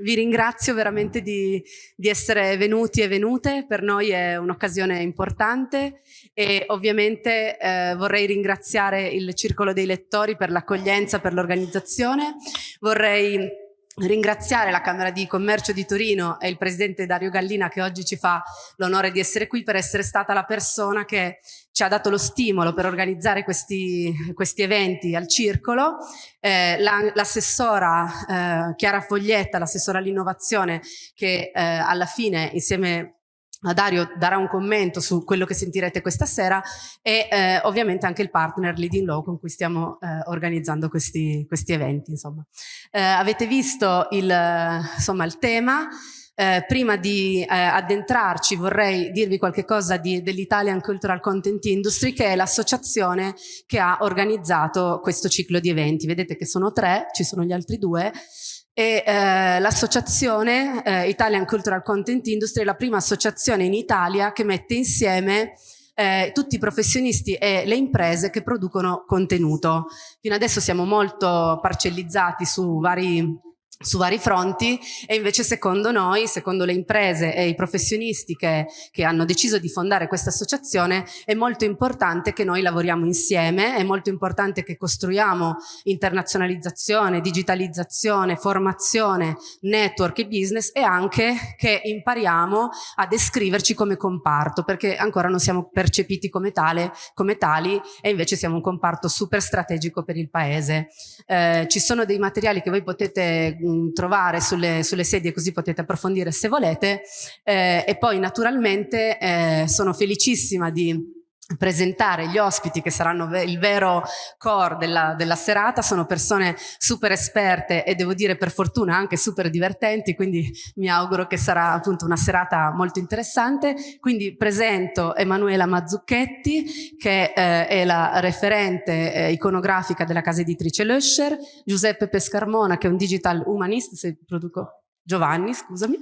vi ringrazio veramente di, di, essere venuti e venute, per noi è un'occasione importante e ovviamente eh, vorrei ringraziare il Circolo dei Lettori per l'accoglienza, per l'organizzazione, vorrei ringraziare la Camera di Commercio di Torino e il Presidente Dario Gallina che oggi ci fa l'onore di essere qui per essere stata la persona che ci ha dato lo stimolo per organizzare questi, questi eventi al Circolo. Eh, L'assessora la, eh, Chiara Foglietta, l'assessora all'innovazione che eh, alla fine insieme Dario darà un commento su quello che sentirete questa sera e eh, ovviamente anche il partner Leading Law con cui stiamo eh, organizzando questi, questi eventi. Eh, avete visto il, insomma, il tema, eh, prima di eh, addentrarci vorrei dirvi qualche cosa dell'Italian Cultural Content Industry che è l'associazione che ha organizzato questo ciclo di eventi. Vedete che sono tre, ci sono gli altri due e eh, l'associazione eh, Italian Cultural Content Industry è la prima associazione in Italia che mette insieme eh, tutti i professionisti e le imprese che producono contenuto. Fino adesso siamo molto parcellizzati su vari su vari fronti e invece secondo noi, secondo le imprese e i professionisti che, che, hanno deciso di fondare questa associazione è molto importante che noi lavoriamo insieme, è molto importante che costruiamo internazionalizzazione, digitalizzazione, formazione, network e business e anche che impariamo a descriverci come comparto perché ancora non siamo percepiti come, tale, come tali e invece siamo un comparto super strategico per il paese. Eh, ci sono dei materiali che voi potete mh, trovare sulle, sulle, sedie così potete approfondire se volete eh, e poi naturalmente eh, sono felicissima di presentare gli ospiti che saranno il vero core della, della, serata, sono persone super esperte e devo dire per fortuna anche super divertenti, quindi mi auguro che sarà appunto una serata molto interessante. Quindi presento Emanuela Mazzucchetti che eh, è la referente eh, iconografica della casa editrice Löscher, Giuseppe Pescarmona che è un digital humanist, se produco Giovanni, scusami,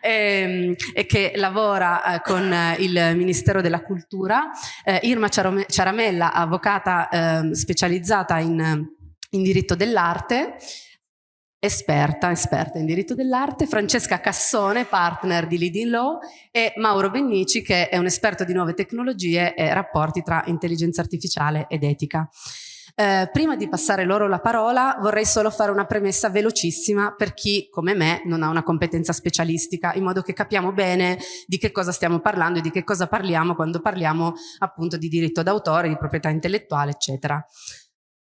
e, ehm, e, che lavora eh, con eh, il Ministero della Cultura, eh, Irma Ciaramella, avvocata eh, specializzata in, in diritto dell'arte, esperta, esperta in diritto dell'arte, Francesca Cassone, partner di Leading Law, e Mauro Bennici, che è un esperto di nuove tecnologie e rapporti tra intelligenza artificiale ed etica. Eh, prima di passare loro la parola vorrei solo fare una premessa velocissima per chi come me non ha una competenza specialistica in modo che capiamo bene di che cosa stiamo parlando e di che cosa parliamo quando parliamo appunto di diritto d'autore, di proprietà intellettuale eccetera.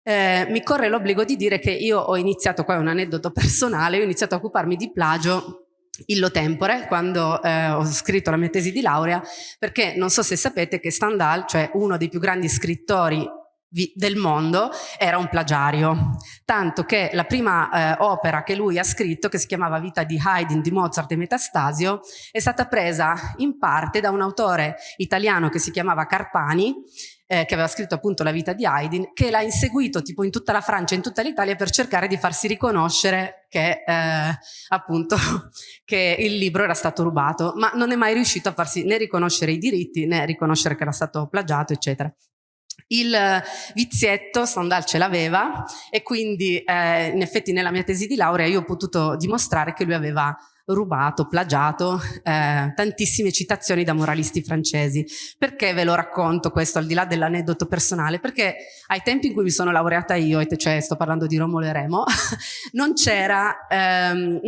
Eh, mi corre l'obbligo di dire che io ho iniziato, qua è un aneddoto personale, ho iniziato a occuparmi di plagio illo tempore quando eh, ho scritto la mia tesi di laurea perché non so se sapete che Stendhal, cioè uno dei più grandi scrittori del mondo era un plagiario, tanto che la prima eh, opera che lui ha scritto, che si chiamava Vita di Haydn di Mozart e Metastasio, è stata presa in parte da un autore italiano che si chiamava Carpani, eh, che aveva scritto appunto La vita di Haydn, che l'ha inseguito tipo in tutta la Francia in tutta l'Italia per cercare di farsi riconoscere che eh, appunto che il libro era stato rubato, ma non è mai riuscito a farsi né riconoscere i diritti né riconoscere che era stato plagiato, eccetera. Il vizietto Stendhal ce l'aveva e quindi eh, in effetti nella mia tesi di laurea io ho potuto dimostrare che lui aveva rubato, plagiato eh, tantissime citazioni da moralisti francesi. Perché ve lo racconto questo al di là dell'aneddoto personale? Perché ai tempi in cui mi sono laureata io, cioè sto parlando di Romolo e Remo, non c'era ehm,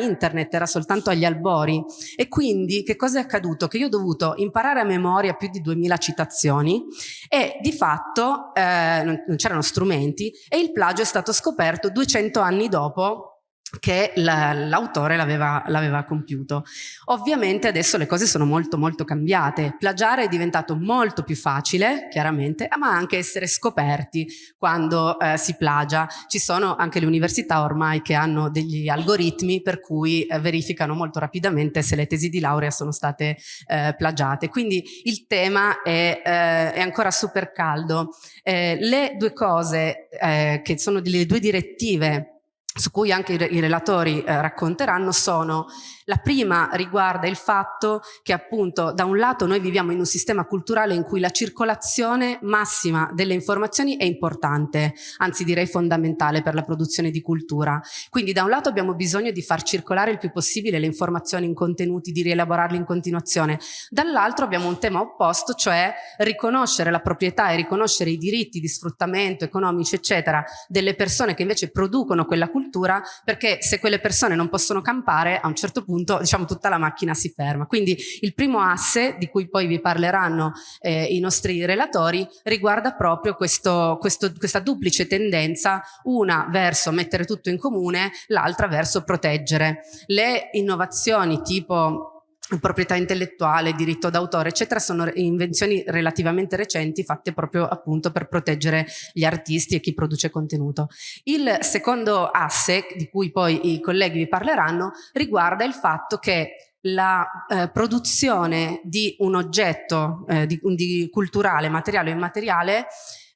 internet, era soltanto agli albori e quindi che cosa è accaduto? Che io ho dovuto imparare a memoria più di 2000 citazioni e di fatto eh, non c'erano strumenti e il plagio è stato scoperto 200 anni dopo che l'autore l'aveva compiuto. Ovviamente adesso le cose sono molto molto cambiate, plagiare è diventato molto più facile, chiaramente, ma anche essere scoperti quando eh, si plagia. Ci sono anche le università ormai che hanno degli algoritmi per cui eh, verificano molto rapidamente se le tesi di laurea sono state eh, plagiate. Quindi il tema è, eh, è ancora super caldo. Eh, le due cose eh, che sono delle due direttive su cui anche i, relatori eh, racconteranno sono la prima riguarda il fatto che appunto da un lato noi viviamo in un sistema culturale in cui la circolazione massima delle informazioni è importante, anzi direi fondamentale per la produzione di cultura. Quindi da un lato abbiamo bisogno di far circolare il più possibile le informazioni in contenuti, di rielaborarli in continuazione, dall'altro abbiamo un tema opposto, cioè riconoscere la proprietà e riconoscere i diritti di sfruttamento economici eccetera delle persone che invece producono quella cultura perché se quelle persone non possono campare a un certo punto diciamo tutta la macchina si ferma. Quindi il primo asse di cui poi vi parleranno eh, i nostri relatori riguarda proprio questo, questo, questa duplice tendenza, una verso mettere tutto in comune, l'altra verso proteggere. Le innovazioni tipo proprietà intellettuale, diritto d'autore, eccetera, sono invenzioni relativamente recenti fatte proprio appunto per proteggere gli artisti e chi produce contenuto. Il secondo asse, di cui poi i colleghi vi parleranno, riguarda il fatto che la eh, produzione di un oggetto eh, di, di culturale, materiale o immateriale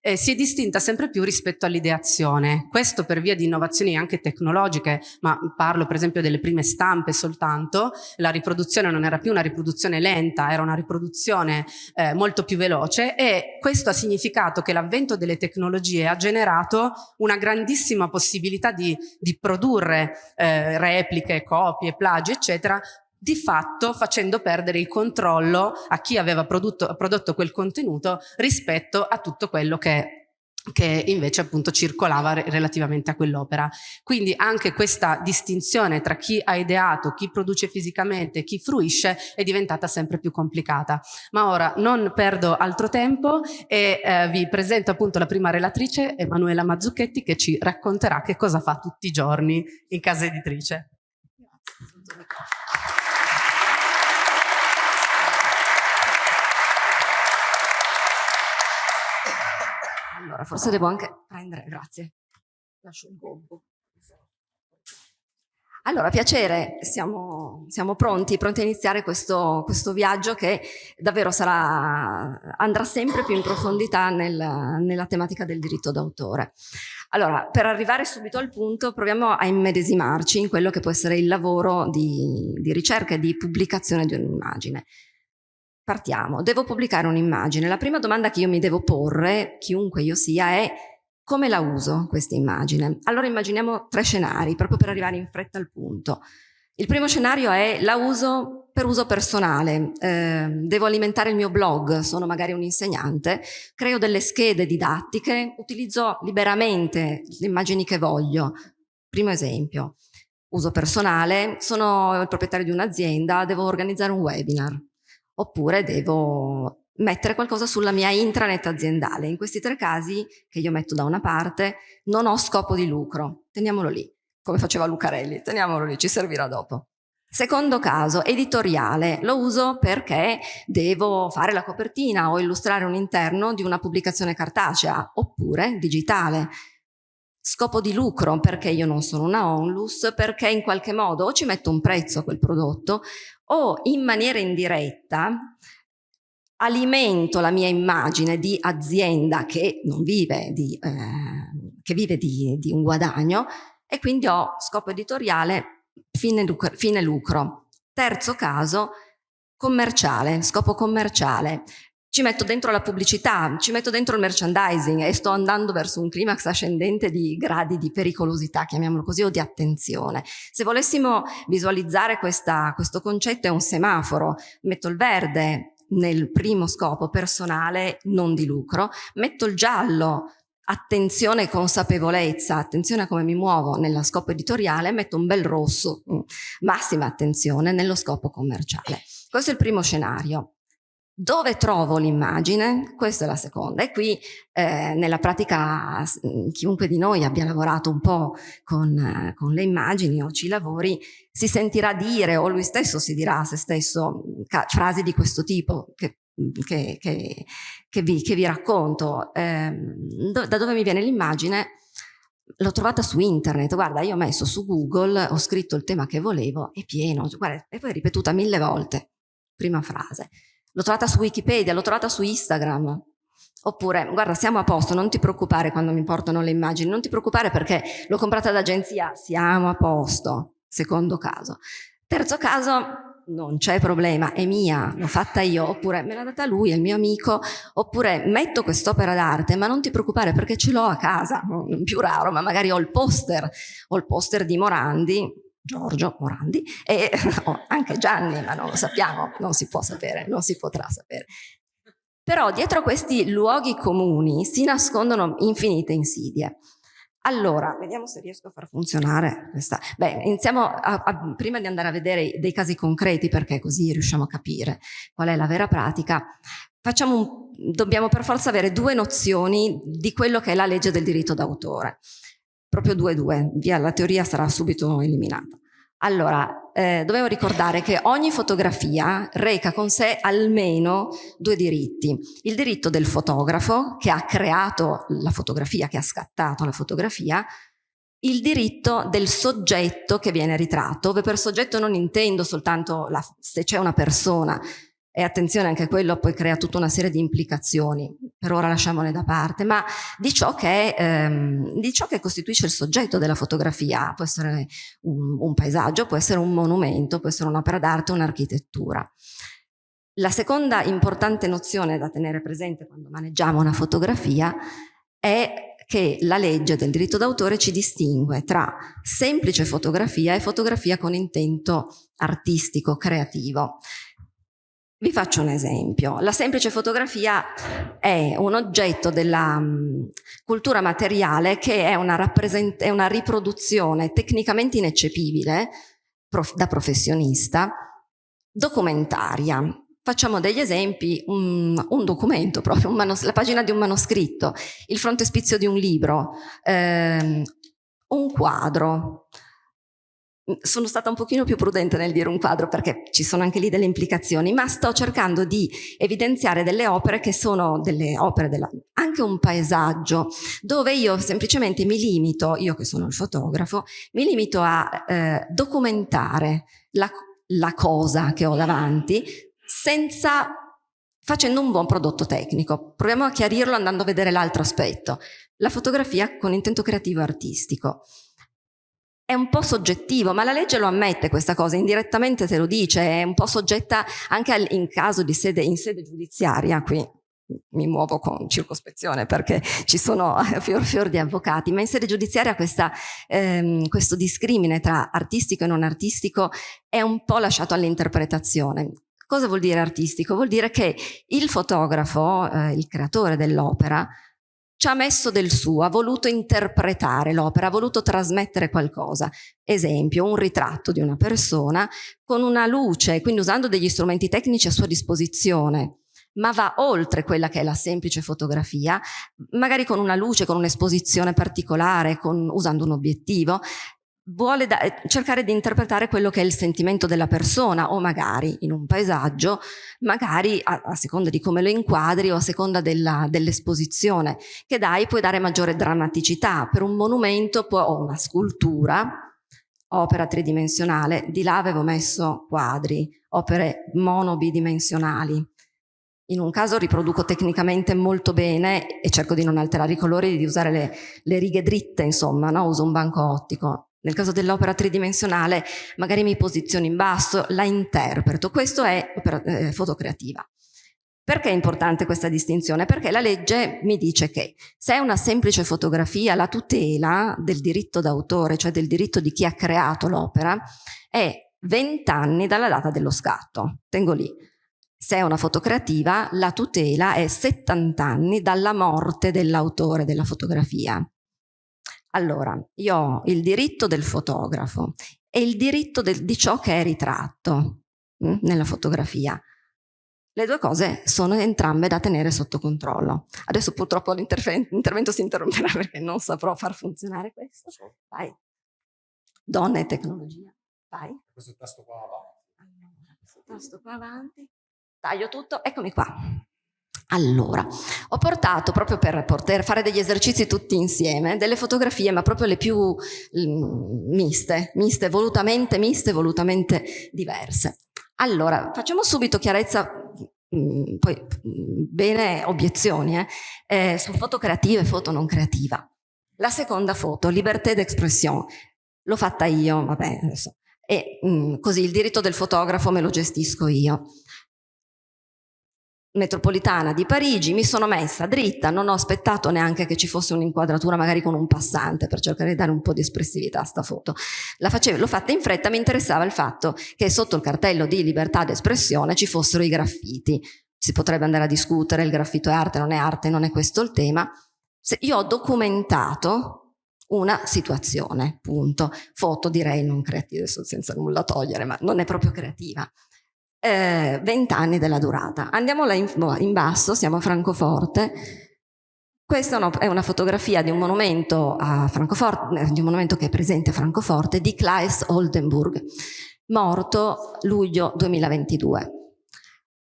eh, si è distinta sempre più rispetto all'ideazione. Questo per via di innovazioni anche tecnologiche, ma parlo per esempio delle prime stampe soltanto, la riproduzione non era più una riproduzione lenta, era una riproduzione eh, molto più veloce e questo ha significato che l'avvento delle tecnologie ha generato una grandissima possibilità di, di produrre eh, repliche, copie, plagi, eccetera, di fatto facendo perdere il controllo a chi aveva prodotto, prodotto quel contenuto rispetto a tutto quello che che invece appunto circolava relativamente a quell'opera. Quindi anche questa distinzione tra chi ha ideato, chi produce fisicamente, chi fruisce è diventata sempre più complicata. Ma ora non perdo altro tempo e eh, vi presento appunto la prima relatrice, Emanuela Mazzucchetti, che ci racconterà che cosa fa tutti i giorni in casa editrice. Allora, forse devo anche prendere, grazie. Lascio il gobbo. Allora, piacere, siamo, siamo, pronti, pronti a iniziare questo, questo, viaggio che davvero sarà, andrà sempre più in profondità nel, nella tematica del diritto d'autore. Allora, per arrivare subito al punto, proviamo a immedesimarci in quello che può essere il lavoro di, di ricerca e di pubblicazione di un'immagine. Partiamo, devo pubblicare un'immagine. La prima domanda che io mi devo porre, chiunque io sia, è come la uso questa immagine? Allora immaginiamo tre scenari, proprio per arrivare in fretta al punto. Il primo scenario è la uso per uso personale, eh, devo alimentare il mio blog, sono magari un insegnante, creo delle schede didattiche, utilizzo liberamente le immagini che voglio. Primo esempio, uso personale, sono il proprietario di un'azienda, devo organizzare un webinar oppure devo mettere qualcosa sulla mia intranet aziendale. In questi tre casi, che io metto da una parte, non ho scopo di lucro. Teniamolo lì, come faceva Lucarelli, teniamolo lì, ci servirà dopo. Secondo caso, editoriale, lo uso perché devo fare la copertina o illustrare un interno di una pubblicazione cartacea, oppure digitale. Scopo di lucro, perché io non sono una onlus, perché in qualche modo o ci metto un prezzo a quel prodotto o in maniera indiretta alimento la mia immagine di azienda che non vive di, eh, che vive di, di, un guadagno e quindi ho scopo editoriale fine lucro, fine lucro. Terzo caso, commerciale, scopo commerciale ci metto dentro la pubblicità, ci metto dentro il merchandising e sto andando verso un climax ascendente di gradi di pericolosità, chiamiamolo così, o di attenzione. Se volessimo visualizzare questa, questo concetto è un semaforo, metto il verde nel primo scopo personale, non di lucro, metto il giallo attenzione e consapevolezza, attenzione a come mi muovo nello scopo editoriale, metto un bel rosso, mm, massima attenzione nello scopo commerciale. Questo è il primo scenario. Dove trovo l'immagine? Questa è la seconda. E qui eh, nella pratica chiunque di noi abbia lavorato un po' con, eh, con, le immagini o ci lavori si sentirà dire o lui stesso si dirà a se stesso frasi di questo tipo che, che, che, che vi, vi, racconto. Eh, do, da dove mi viene l'immagine? L'ho trovata su internet, guarda io ho messo su Google, ho scritto il tema che volevo, è pieno, guarda, e poi ripetuta mille volte, prima frase L'ho trovata su Wikipedia, l'ho trovata su Instagram. Oppure, guarda, siamo a posto, non ti preoccupare quando mi portano le immagini, non ti preoccupare perché l'ho comprata d'agenzia, siamo a posto. Secondo caso. Terzo caso, non c'è problema, è mia, l'ho fatta io, oppure me l'ha data lui, è il mio amico, oppure metto quest'opera d'arte, ma non ti preoccupare perché ce l'ho a casa, più raro, ma magari ho il poster, ho il poster di Morandi, Giorgio Morandi, e oh, anche Gianni, ma non lo sappiamo, non si può sapere, non si potrà sapere. Però dietro questi luoghi comuni si nascondono infinite insidie. Allora, vediamo se riesco a far funzionare questa. Beh, iniziamo a, a, prima di andare a vedere dei casi concreti, perché così riusciamo a capire qual è la vera pratica. Un, dobbiamo per forza avere due nozioni di quello che è la legge del diritto d'autore. Proprio due due, via la teoria sarà subito eliminata. Allora, eh, dobbiamo ricordare che ogni fotografia reca con sé almeno due diritti. Il diritto del fotografo, che ha creato la fotografia, che ha scattato la fotografia, il diritto del soggetto che viene ritratto, dove per soggetto non intendo soltanto la, se c'è una persona, e attenzione anche quello poi crea tutta una serie di implicazioni, per ora lasciamole da parte, ma di ciò che, ehm, di ciò che costituisce il soggetto della fotografia, può essere un, un paesaggio, può essere un monumento, può essere un'opera d'arte, un'architettura. La seconda importante nozione da tenere presente quando maneggiamo una fotografia è che la legge del diritto d'autore ci distingue tra semplice fotografia e fotografia con intento artistico, creativo. Vi faccio un esempio. La semplice fotografia è un oggetto della um, cultura materiale che è una, è una riproduzione tecnicamente ineccepibile prof da professionista, documentaria. Facciamo degli esempi, un, un documento proprio, un la pagina di un manoscritto, il frontespizio di un libro, ehm, un quadro, sono stata un pochino più prudente nel dire un quadro perché ci sono anche lì delle implicazioni, ma sto cercando di evidenziare delle opere che sono delle opere, della, anche un paesaggio, dove io semplicemente mi limito, io che sono il fotografo, mi limito a eh, documentare la, la cosa che ho davanti senza facendo un buon prodotto tecnico. Proviamo a chiarirlo andando a vedere l'altro aspetto. La fotografia con intento creativo artistico è un po' soggettivo, ma la legge lo ammette questa cosa, indirettamente te lo dice, è un po' soggetta anche in caso di sede, in sede giudiziaria, qui mi muovo con circospezione perché ci sono fior fior di avvocati, ma in sede giudiziaria questa, ehm, questo discrimine tra artistico e non artistico è un po' lasciato all'interpretazione. Cosa vuol dire artistico? Vuol dire che il fotografo, eh, il creatore dell'opera, ci ha messo del suo, ha voluto interpretare l'opera, ha voluto trasmettere qualcosa. Esempio, un ritratto di una persona con una luce, quindi usando degli strumenti tecnici a sua disposizione, ma va oltre quella che è la semplice fotografia, magari con una luce, con un'esposizione particolare, con, usando un obiettivo, vuole cercare di interpretare quello che è il sentimento della persona o magari in un paesaggio, magari a, a seconda di come lo inquadri o a seconda dell'esposizione dell che dai puoi dare maggiore drammaticità. Per un monumento o una scultura, opera tridimensionale, di là avevo messo quadri, opere monobidimensionali. In un caso riproduco tecnicamente molto bene e cerco di non alterare i colori, di usare le, le righe dritte, insomma, no? uso un banco ottico. Nel caso dell'opera tridimensionale magari mi posiziono in basso, la interpreto. Questo è opera, eh, fotocreativa. Perché è importante questa distinzione? Perché la legge mi dice che se è una semplice fotografia, la tutela del diritto d'autore, cioè del diritto di chi ha creato l'opera, è 20 anni dalla data dello scatto. Tengo lì. Se è una fotocreativa, la tutela è 70 anni dalla morte dell'autore della fotografia. Allora, io ho il diritto del fotografo e il diritto del, di ciò che è ritratto mh, mm, nella fotografia. Le due cose sono entrambe da tenere sotto controllo. Adesso purtroppo l'intervento si interromperà perché non saprò far funzionare questo. Vai. Donne e tecnologia. Vai. Questo tasto qua avanti. Allora, questo tasto qua avanti. Taglio tutto. Eccomi qua. Allora, ho portato proprio per poter fare degli esercizi tutti insieme, delle fotografie ma proprio le più mm, miste, miste, volutamente miste, volutamente diverse. Allora, facciamo subito chiarezza mm, poi mm, bene obiezioni, eh, eh, su foto creativa e foto non creativa. La seconda foto, libertà d'expression, l'ho fatta io, vabbè, adesso. e mh, così il diritto del fotografo me lo gestisco io metropolitana di Parigi, mi sono messa dritta, non ho aspettato neanche che ci fosse un'inquadratura magari con un passante per cercare di dare un po' di espressività a sta foto. l'ho fatta in fretta, mi interessava il fatto che sotto il cartello di libertà d'espressione ci fossero i graffiti. Si potrebbe andare a discutere, il graffito è arte, non è arte, non è questo il tema. Se io ho documentato una situazione, punto. Foto direi non creativa, senza nulla togliere, ma non è proprio creativa eh, 20 anni della durata. Andiamo là in, in basso, siamo a Francoforte. Questa è una fotografia di un monumento eh, di un monumento che è presente a Francoforte, di Claes Oldenburg, morto luglio 2022.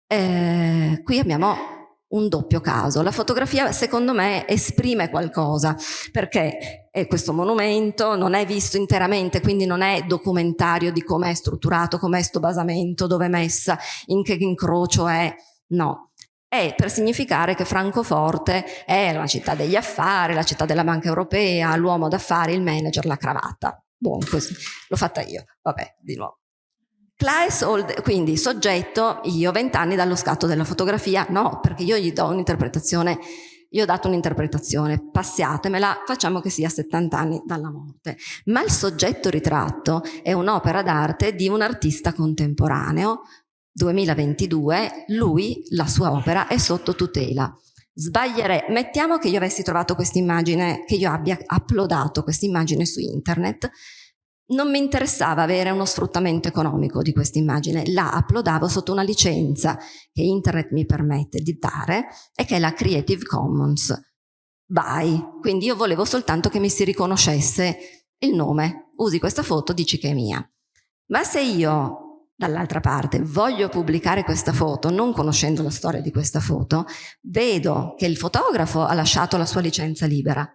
Eh, qui abbiamo un doppio caso. La fotografia secondo me esprime qualcosa perché è questo monumento non è visto interamente, quindi non è documentario di come è strutturato, com'è sto basamento, dove è messa, in che incrocio è, no. È per significare che Francoforte è la città degli affari, la città della banca europea, l'uomo d'affari, il manager, la cravatta. Buon così, l'ho fatta io, vabbè, di nuovo. Claes Old, quindi soggetto, io 20 anni dallo scatto della fotografia, no, perché io gli do un'interpretazione, io ho dato un'interpretazione, passiatemela, facciamo che sia 70 anni dalla morte. Ma il soggetto ritratto è un'opera d'arte di un artista contemporaneo, 2022, lui, la sua opera, è sotto tutela. Sbaglierei, mettiamo che io avessi trovato questa immagine, che io abbia uploadato questa immagine su internet, non mi interessava avere uno sfruttamento economico di questa immagine, la uploadavo sotto una licenza che internet mi permette di dare e che è la Creative Commons. By, quindi io volevo soltanto che mi si riconoscesse il nome, usi questa foto, dici che è mia. Ma se io, dall'altra parte, voglio pubblicare questa foto, non conoscendo la storia di questa foto, vedo che il fotografo ha lasciato la sua licenza libera,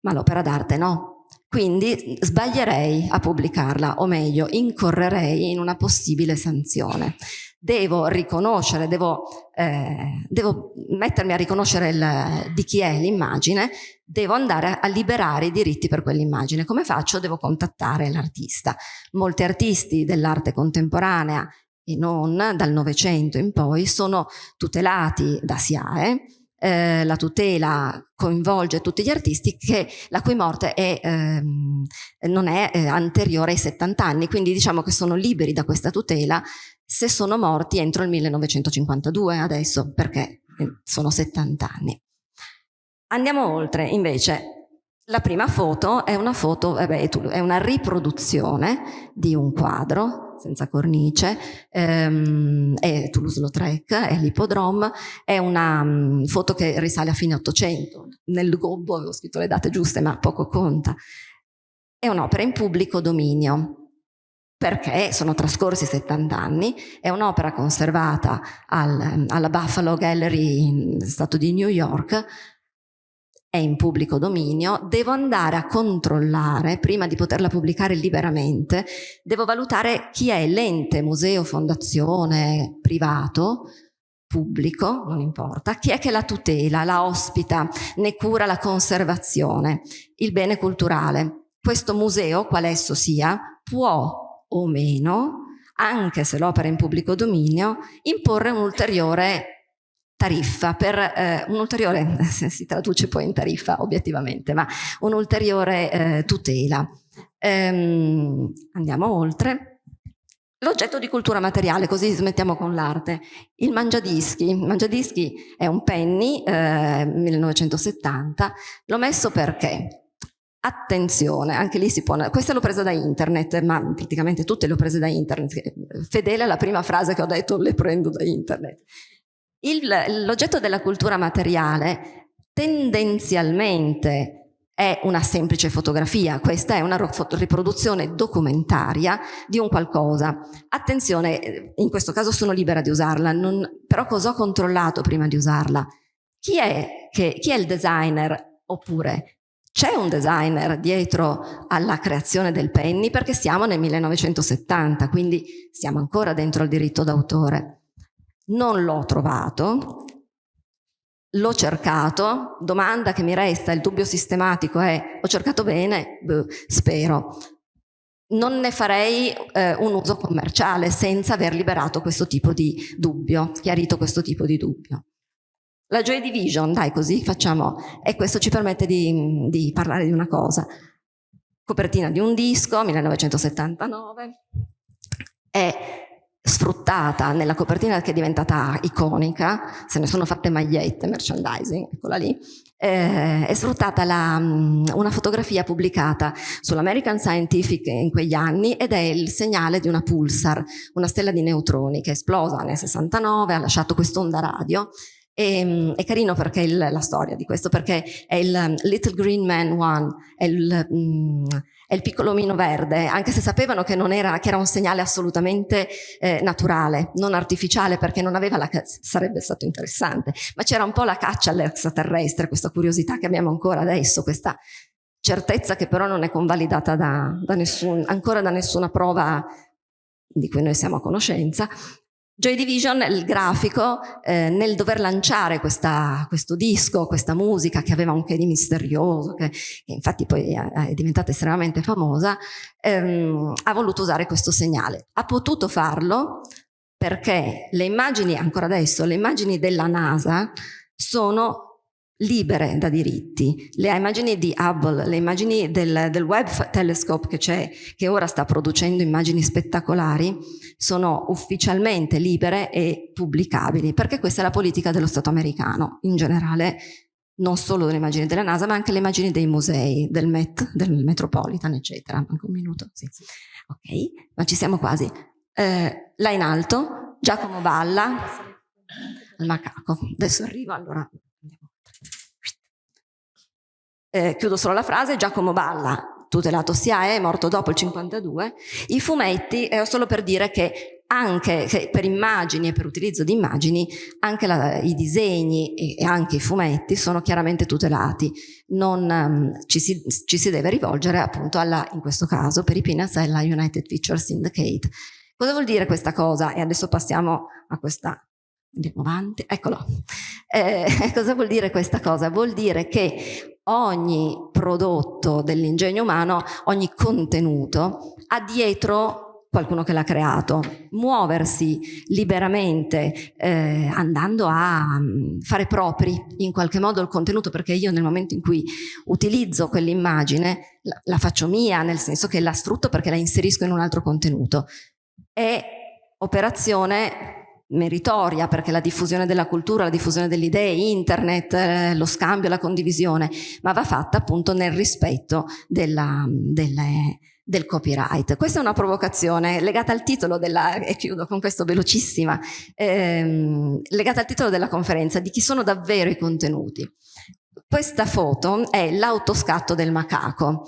ma l'opera d'arte no, quindi sbaglierei a pubblicarla, o meglio, incorrerei in una possibile sanzione. Devo riconoscere, devo, eh, devo mettermi a riconoscere il, di chi è l'immagine, devo andare a liberare i diritti per quell'immagine. Come faccio? Devo contattare l'artista. Molti artisti dell'arte contemporanea e non dal Novecento in poi sono tutelati da SIAE, eh, la tutela coinvolge tutti gli artisti che, la cui morte è, ehm, non è eh, anteriore ai 70 anni, quindi diciamo che sono liberi da questa tutela se sono morti entro il 1952 adesso, perché eh, sono 70 anni. Andiamo oltre, invece, la prima foto è una foto, vabbè, è una riproduzione di un quadro senza cornice, ehm, è Toulouse-Lautrec, è l'Ippodrome, è una um, foto che risale a fine 800, nel gobbo avevo scritto le date giuste ma poco conta, è un'opera in pubblico dominio, perché sono trascorsi 70 anni, è un'opera conservata al, alla Buffalo Gallery in Stato di New York, è in pubblico dominio, devo andare a controllare, prima di poterla pubblicare liberamente, devo valutare chi è l'ente, museo, fondazione, privato, pubblico, non importa, chi è che la tutela, la ospita, ne cura la conservazione, il bene culturale. Questo museo, qual esso sia, può o meno, anche se l'opera è in pubblico dominio, imporre un ulteriore tariffa per eh, un'ulteriore, si traduce poi in tariffa obiettivamente, ma un'ulteriore eh, tutela. Ehm, andiamo oltre. L'oggetto di cultura materiale, così smettiamo con l'arte. Il mangiadischi. Il mangiadischi è un penny, eh, 1970. L'ho messo perché? Attenzione, anche lì si può... Questa l'ho presa da internet, ma praticamente tutte le ho prese da internet. Fedele alla prima frase che ho detto, le prendo da internet. L'oggetto della cultura materiale tendenzialmente è una semplice fotografia, questa è una riproduzione documentaria di un qualcosa. Attenzione, in questo caso sono libera di usarla, non, però cosa ho controllato prima di usarla? Chi è, che, chi è il designer? Oppure c'è un designer dietro alla creazione del penny perché siamo nel 1970, quindi siamo ancora dentro il diritto d'autore. Non l'ho trovato, l'ho cercato, domanda che mi resta, il dubbio sistematico è ho cercato bene? Beh, spero. Non ne farei eh, un uso commerciale senza aver liberato questo tipo di dubbio, chiarito questo tipo di dubbio. La Joy Division, dai così facciamo, e questo ci permette di, di parlare di una cosa. Copertina di un disco, 1979, è sfruttata nella copertina che è diventata iconica, se ne sono fatte magliette, merchandising, eccola lì, eh, è sfruttata la, mm, una fotografia pubblicata sull'American Scientific in quegli anni ed è il segnale di una pulsar, una stella di neutroni che è esplosa nel 69, ha lasciato quest'onda radio e, ehm, è carino perché il, la storia di questo, perché è il um, Little Green Man One, è il, è il piccolo omino verde, anche se sapevano che, era, che era un segnale assolutamente eh, naturale, non artificiale, perché non aveva la sarebbe stato interessante, ma c'era un po' la caccia all'extraterrestre, questa curiosità che abbiamo ancora adesso, questa certezza che però non è convalidata da, da nessun, ancora da nessuna prova di cui noi siamo a conoscenza, Joy Division, il grafico, eh, nel dover lanciare questa, questo disco, questa musica che aveva un che di misterioso, che, che infatti poi è, diventata estremamente famosa, ehm, ha voluto usare questo segnale. Ha potuto farlo perché le immagini, ancora adesso, le immagini della NASA sono libere da diritti. Le immagini di Hubble, le immagini del, del Webb Telescope che c'è, che ora sta producendo immagini spettacolari, sono ufficialmente libere e pubblicabili, perché questa è la politica dello Stato americano, in generale non solo le immagini della NASA, ma anche le immagini dei musei, del Met, del Metropolitan, eccetera. Manca un minuto, sì. Ok, ma ci siamo quasi. Eh, là in alto, Giacomo Balla, il macaco. Adesso arrivo, allora eh, chiudo solo la frase, Giacomo Balla, tutelato SIAE, è morto dopo il 52, i fumetti è solo per dire che anche che per immagini e per utilizzo di immagini, anche la, i disegni e, e, anche i fumetti sono chiaramente tutelati. Non, um, ci, si, ci, si, deve rivolgere appunto alla, in questo caso, per i Peanuts, alla United Feature Syndicate. Cosa vuol dire questa cosa? E adesso passiamo a questa avanti, eccolo. Eh, cosa vuol dire questa cosa? Vuol dire che ogni prodotto dell'ingegno umano, ogni contenuto, ha dietro qualcuno che l'ha creato. Muoversi liberamente, eh, andando a um, fare propri in qualche modo il contenuto, perché io nel momento in cui utilizzo quell'immagine la, la faccio mia, nel senso che la sfrutto perché la inserisco in un altro contenuto. È operazione meritoria perché la diffusione della cultura, la diffusione delle idee, internet, eh, lo scambio, la condivisione, ma va fatta appunto nel rispetto della, delle, del copyright. Questa è una provocazione legata al titolo della, e chiudo con questo velocissima, ehm, legata al titolo della conferenza, di chi sono davvero i contenuti. Questa foto è l'autoscatto del macaco.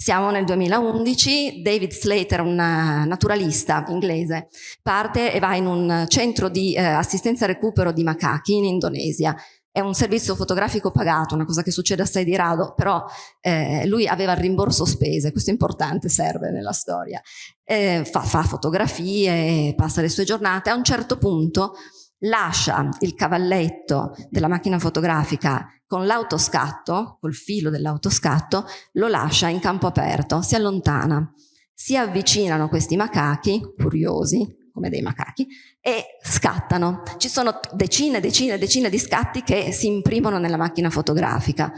Siamo nel 2011, David Slater, un naturalista inglese, parte e va in un centro di eh, assistenza e recupero di macachi in Indonesia. È un servizio fotografico pagato, una cosa che succede assai di rado, però eh, lui aveva il rimborso spese, questo è importante, serve nella storia. Eh, fa, fa fotografie, passa le sue giornate, a un certo punto lascia il cavalletto della macchina fotografica con l'autoscatto, col filo dell'autoscatto, lo lascia in campo aperto, si allontana. Si avvicinano questi macachi, curiosi, come dei macachi, e scattano. Ci sono decine, decine, decine di scatti che si imprimono nella macchina fotografica.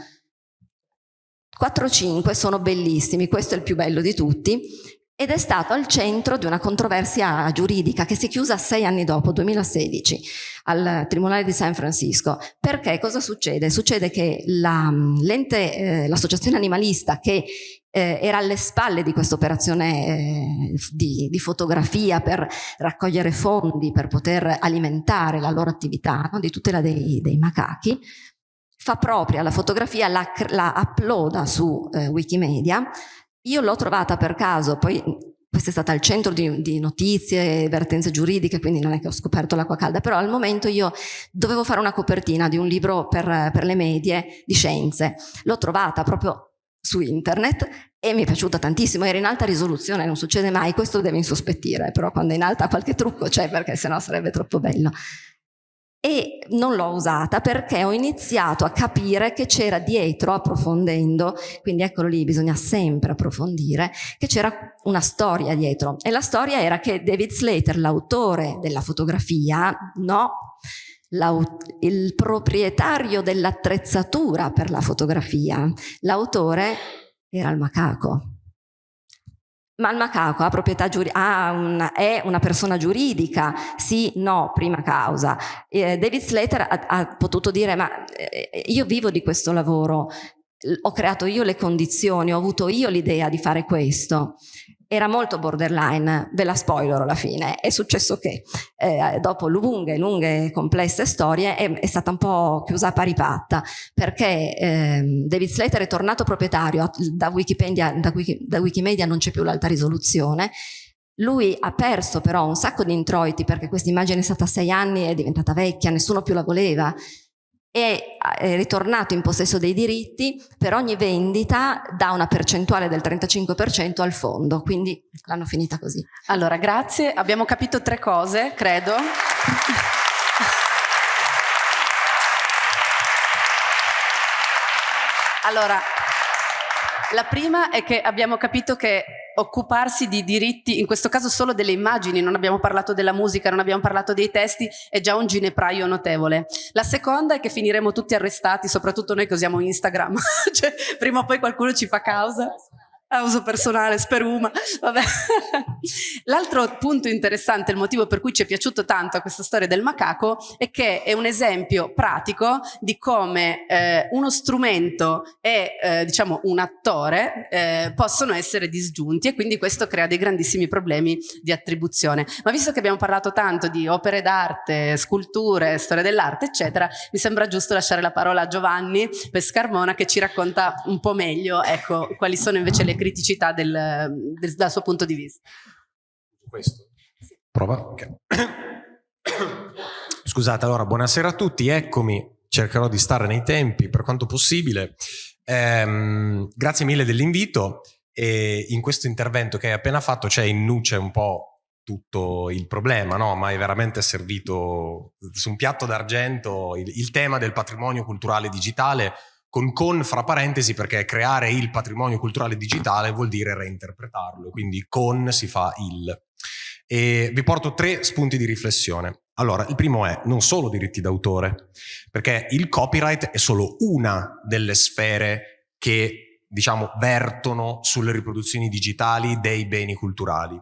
4-5 sono bellissimi, questo è il più bello di tutti, ed è stato al centro di una controversia giuridica che si è chiusa sei anni dopo, 2016, al Tribunale di San Francisco. Perché cosa succede? Succede che l'associazione la, eh, animalista che eh, era alle spalle di questa operazione eh, di, di, fotografia per raccogliere fondi, per poter alimentare la loro attività no? di tutela dei, dei macachi, fa propria la fotografia, la, la uploada su eh, Wikimedia, io l'ho trovata per caso, poi questo è stato al centro di, di notizie, vertenze giuridiche, quindi non è che ho scoperto l'acqua calda, però al momento io dovevo fare una copertina di un libro per, per le medie di scienze. L'ho trovata proprio su internet e mi è piaciuta tantissimo, era in alta risoluzione, non succede mai, questo deve insospettire, però quando è in alta qualche trucco c'è perché sennò sarebbe troppo bello. E non l'ho usata perché ho iniziato a capire che c'era dietro, approfondendo, quindi eccolo lì, bisogna sempre approfondire, che c'era una storia dietro. E la storia era che David Slater, l'autore della fotografia, no, il proprietario dell'attrezzatura per la fotografia, l'autore era il macaco. Ma il macaco ha proprietà giuridica, un, è una persona giuridica? Sì, no, prima causa. Eh, David Slater ha, ha, potuto dire, ma eh, io vivo di questo lavoro, ho creato io le condizioni, ho avuto io l'idea di fare questo era molto borderline, ve la spoiler alla fine, è successo che eh, dopo lunghe, lunghe, complesse storie è, è, stata un po' chiusa a pari patta, perché eh, David Slater è tornato proprietario, da Wikipedia, da Wiki, da Wikimedia non c'è più l'alta risoluzione, lui ha perso però un sacco di introiti perché questa immagine è stata sei anni, è diventata vecchia, nessuno più la voleva, è, ritornato in possesso dei diritti, per ogni vendita dà una percentuale del 35% al fondo, quindi l'hanno finita così. Allora, grazie, abbiamo capito tre cose, credo. Allora, la prima è che abbiamo capito che occuparsi di diritti, in questo caso solo delle immagini, non abbiamo parlato della musica, non abbiamo parlato dei testi, è già un ginepraio notevole. La seconda è che finiremo tutti arrestati, soprattutto noi che usiamo Instagram, cioè prima o poi qualcuno ci fa causa a uso personale, speruma. L'altro punto interessante, il motivo per cui ci è piaciuto tanto questa storia del macaco, è che è un esempio pratico di come eh, uno strumento e eh, diciamo un attore eh, possono essere disgiunti e quindi questo crea dei grandissimi problemi di attribuzione. Ma visto che abbiamo parlato tanto di opere d'arte, sculture, storia dell'arte, eccetera, mi sembra giusto lasciare la parola a Giovanni Pescarmona che ci racconta un po' meglio ecco, quali sono invece le criticità del, del, dal suo punto di vista. Questo. Prova? Okay. Scusate, allora, buonasera a tutti, eccomi, cercherò di stare nei tempi per quanto possibile. Ehm, grazie mille dell'invito e in questo intervento che hai appena fatto c'è in nuce un po' tutto il problema, no? ma è veramente servito su un piatto d'argento il, il tema del patrimonio culturale digitale con con fra parentesi perché creare il patrimonio culturale digitale vuol dire reinterpretarlo, quindi con si fa il. E vi porto tre spunti di riflessione. Allora, il primo è non solo diritti d'autore, perché il copyright è solo una delle sfere che, diciamo, vertono sulle riproduzioni digitali dei beni culturali.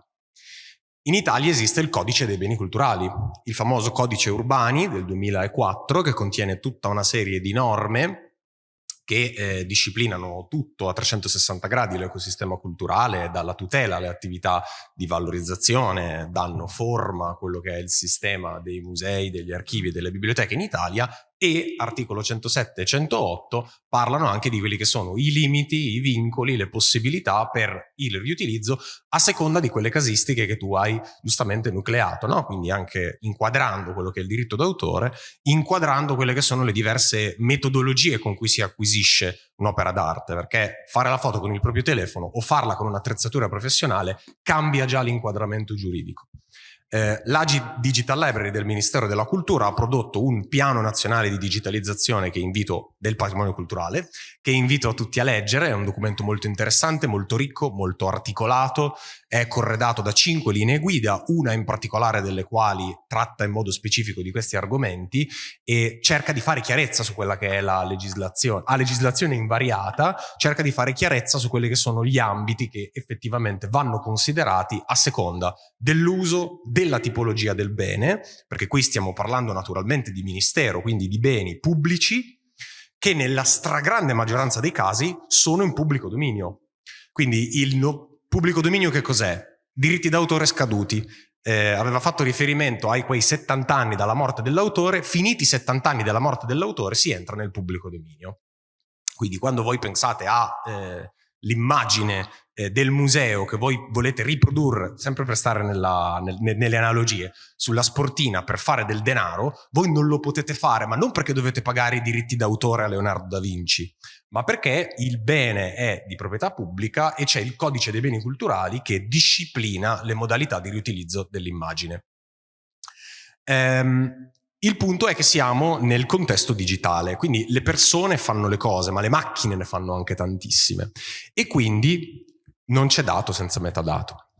In Italia esiste il codice dei beni culturali, il famoso codice Urbani del 2004 che contiene tutta una serie di norme che eh, disciplinano tutto a 360 gradi l'ecosistema culturale, dalla tutela alle attività di valorizzazione, danno forma a quello che è il sistema dei musei, degli archivi e delle biblioteche in Italia e articolo 107 e 108 parlano anche di quelli che sono i limiti, i vincoli, le possibilità per il riutilizzo a seconda di quelle casistiche che tu hai giustamente nucleato, no? quindi anche inquadrando quello che è il diritto d'autore, inquadrando quelle che sono le diverse metodologie con cui si acquisisce un'opera d'arte, perché fare la foto con il proprio telefono o farla con un'attrezzatura professionale cambia già l'inquadramento giuridico. Eh, l'AGI Digital Library del Ministero della Cultura ha prodotto un piano nazionale di digitalizzazione che invito del patrimonio culturale, che invito a tutti a leggere, è un documento molto interessante, molto ricco, molto articolato, è corredato da cinque linee guida, una in particolare delle quali tratta in modo specifico di questi argomenti e cerca di fare chiarezza su quella che è la legislazione, a legislazione invariata, cerca di fare chiarezza su quelli che sono gli ambiti che effettivamente vanno considerati a seconda dell'uso, della tipologia del bene, perché qui stiamo parlando naturalmente di ministero, quindi di beni pubblici, che nella stragrande maggioranza dei casi sono in pubblico dominio. Quindi il no pubblico dominio che cos'è? Diritti d'autore scaduti. Eh, aveva fatto riferimento ai quei 70 anni dalla morte dell'autore, finiti i 70 anni dalla morte dell'autore si entra nel pubblico dominio. Quindi quando voi pensate a eh, l'immagine eh, del museo che voi volete riprodurre, sempre per stare nella, nel, nelle analogie, sulla sportina per fare del denaro, voi non lo potete fare, ma non perché dovete pagare i diritti d'autore a Leonardo da Vinci, ma perché il bene è di proprietà pubblica e c'è il codice dei beni culturali che disciplina le modalità di riutilizzo dell'immagine. Ehm, Il punto è che siamo nel contesto digitale, quindi le persone fanno le cose, ma le macchine ne fanno anche tantissime. E quindi non c'è dato senza metadato.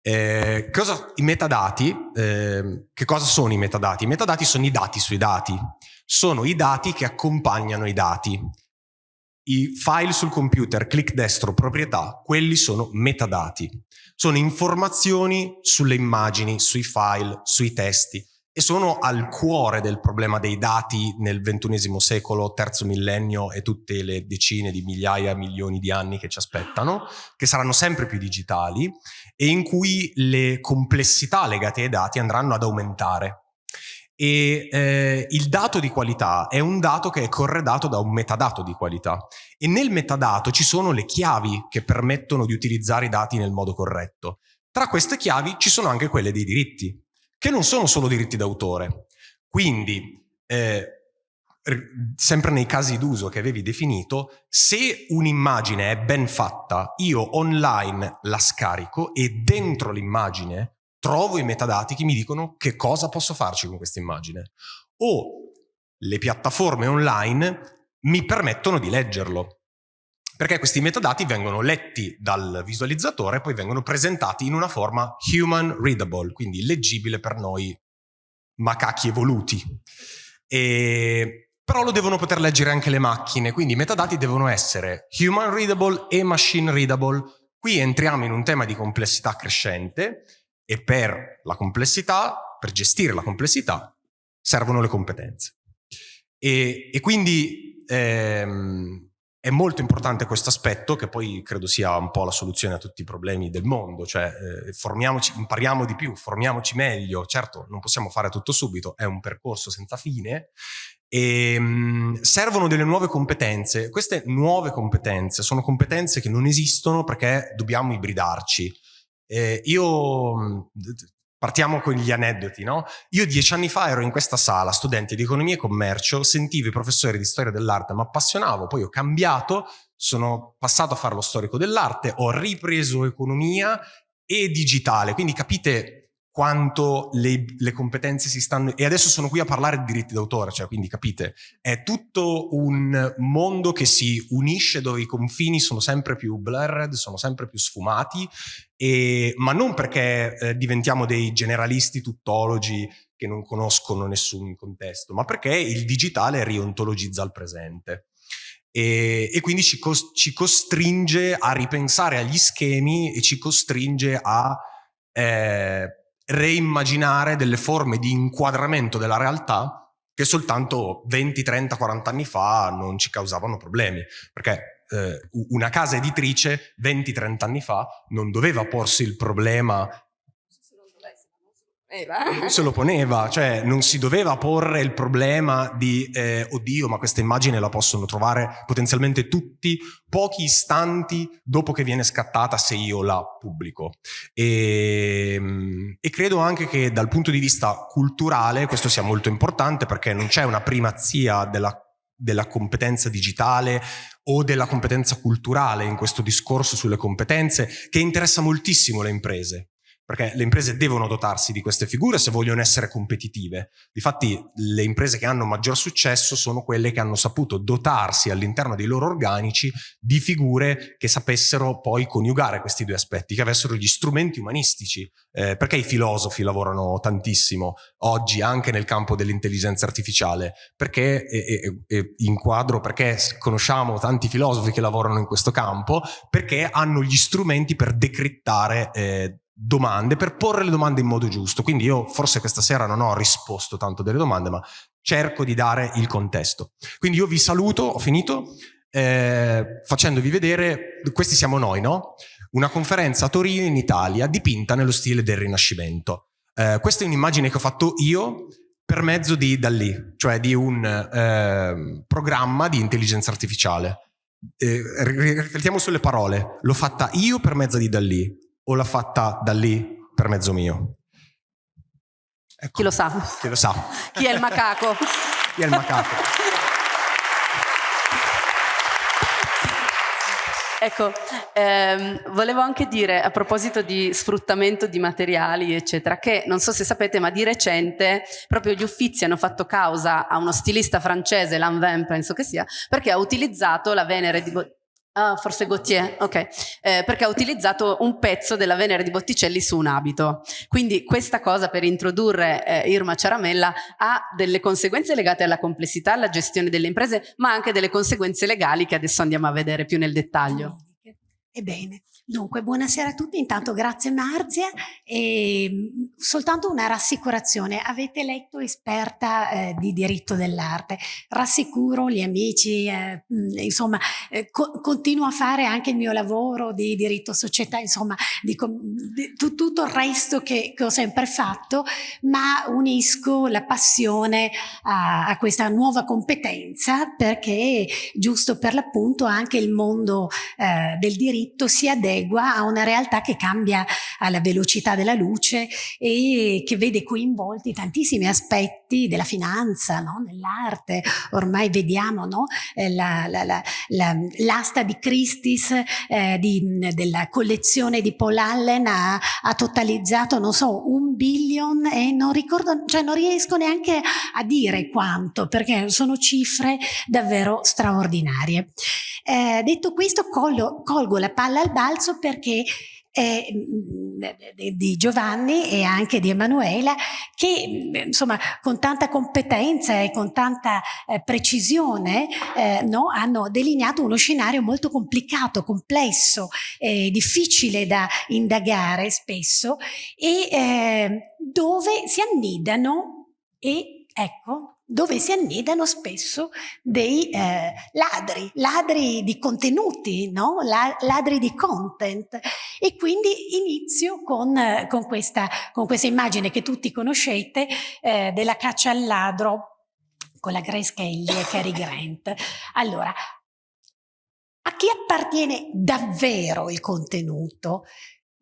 Eh, cosa, I metadati, eh, che cosa sono i metadati? I metadati sono i dati sui dati, sono i dati che accompagnano i dati. I file sul computer, clic destro, proprietà, quelli sono metadati. Sono informazioni sulle immagini, sui file, sui testi e sono al cuore del problema dei dati nel ventunesimo secolo, terzo millennio e tutte le decine di migliaia, milioni di anni che ci aspettano, che saranno sempre più digitali e in cui le complessità legate ai dati andranno ad aumentare. E eh, il dato di qualità è un dato che è corredato da un metadato di qualità e nel metadato ci sono le chiavi che permettono di utilizzare i dati nel modo corretto. Tra queste chiavi ci sono anche quelle dei diritti che non sono solo diritti d'autore. Quindi, eh, sempre nei casi d'uso che avevi definito, se un'immagine è ben fatta, io online la scarico e dentro l'immagine trovo i metadati che mi dicono che cosa posso farci con questa immagine. O le piattaforme online mi permettono di leggerlo perché questi metadati vengono letti dal visualizzatore e poi vengono presentati in una forma human readable, quindi leggibile per noi macachi evoluti. E, però lo devono poter leggere anche le macchine, quindi i metadati devono essere human readable e machine readable. Qui entriamo in un tema di complessità crescente e per la complessità, per gestire la complessità, servono le competenze. E, e quindi ehm, è molto importante questo aspetto, che poi credo sia un po' la soluzione a tutti i problemi del mondo, cioè eh, formiamoci, impariamo di più, formiamoci meglio, certo non possiamo fare tutto subito, è un percorso senza fine, e ehm, mh, servono delle nuove competenze, queste nuove competenze sono competenze che non esistono perché dobbiamo ibridarci. Eh, io Partiamo con gli aneddoti, no? Io dieci anni fa ero in questa sala, studente di economia e commercio, sentivo i professori di storia dell'arte, mi appassionavo, poi ho cambiato, sono passato a fare lo storico dell'arte, ho ripreso economia e digitale, quindi capite quanto le, le, competenze si stanno... E adesso sono qui a parlare di diritti d'autore, cioè quindi capite, è tutto un mondo che si unisce dove i confini sono sempre più blurred, sono sempre più sfumati, e, ma non perché eh, diventiamo dei generalisti tuttologi che non conoscono nessun contesto, ma perché il digitale riontologizza il presente. E, e, quindi ci, cos ci, costringe a ripensare agli schemi e ci costringe a eh, reimmaginare delle forme di inquadramento della realtà che soltanto 20, 30, 40 anni fa non ci causavano problemi. Perché eh, una casa editrice 20, 30 anni fa non doveva porsi il problema poneva. Se lo poneva, cioè non si doveva porre il problema di eh, oddio ma questa immagine la possono trovare potenzialmente tutti pochi istanti dopo che viene scattata se io la pubblico. E, ehm, e credo anche che dal punto di vista culturale questo sia molto importante perché non c'è una primazia della della competenza digitale o della competenza culturale in questo discorso sulle competenze che interessa moltissimo le imprese perché le imprese devono dotarsi di queste figure se vogliono essere competitive. Difatti le imprese che hanno maggior successo sono quelle che hanno saputo dotarsi all'interno dei loro organici di figure che sapessero poi coniugare questi due aspetti, che avessero gli strumenti umanistici. Eh, perché i filosofi lavorano tantissimo oggi anche nel campo dell'intelligenza artificiale? Perché e, e, inquadro perché conosciamo tanti filosofi che lavorano in questo campo, perché hanno gli strumenti per decrittare eh, domande per porre le domande in modo giusto. Quindi io forse questa sera non ho risposto tanto delle domande, ma cerco di dare il contesto. Quindi io vi saluto, ho finito, eh, facendovi vedere, questi siamo noi, no? Una conferenza a Torino in Italia dipinta nello stile del Rinascimento. Eh, questa è un'immagine che ho fatto io per mezzo di Dalì, cioè di un eh, programma di intelligenza artificiale. Eh, riflettiamo sulle parole. L'ho fatta io per mezzo di Dalì o l'ha fatta da lì per mezzo mio? Ecco. Chi lo sa? Chi lo sa? Chi è il macaco? Chi è il macaco? Ecco, ehm, volevo anche dire a proposito di sfruttamento di materiali, eccetera, che non so se sapete, ma di recente proprio gli uffizi hanno fatto causa a uno stilista francese, Lanvin penso che sia, perché ha utilizzato la Venere di Ah, forse Gautier, ok, eh, perché ha utilizzato un pezzo della Venere di Botticelli su un abito. Quindi questa cosa per introdurre eh, Irma Ciaramella ha delle conseguenze legate alla complessità, alla gestione delle imprese, ma anche delle conseguenze legali che adesso andiamo a vedere più nel dettaglio. Ebbene, Dunque, buonasera a tutti, intanto grazie Marzia. E mm, soltanto una rassicurazione, avete letto esperta eh, di diritto dell'arte, rassicuro gli amici, eh, mm, insomma eh, co continuo a fare anche il mio lavoro di diritto società, insomma di, di tutto il resto che, che, ho sempre fatto, ma unisco la passione a, a questa nuova competenza perché giusto per l'appunto anche il mondo eh, del diritto si adegua adegua a una realtà che cambia alla velocità della luce e che vede coinvolti tantissimi aspetti della finanza, no? nell'arte. Ormai vediamo no? Eh, l'asta la, di Christie's eh, di, della collezione di Paul Allen ha, ha, totalizzato, non so, un billion e non ricordo, cioè non riesco neanche a dire quanto perché sono cifre davvero straordinarie. Eh, detto questo, colgo, colgo la palla al balzo perché eh, di Giovanni e anche di Emanuela che insomma con tanta competenza e con tanta eh, precisione eh, no, hanno delineato uno scenario molto complicato, complesso, difficile da indagare spesso e eh, dove si annidano e ecco dove si annidano spesso dei eh, ladri, ladri di contenuti, no? La, ladri di content. E quindi inizio con, eh, con, questa, con questa, immagine che tutti conoscete eh, della caccia al ladro con la Grace Kelly e Cary Grant. Allora, a chi appartiene davvero il contenuto?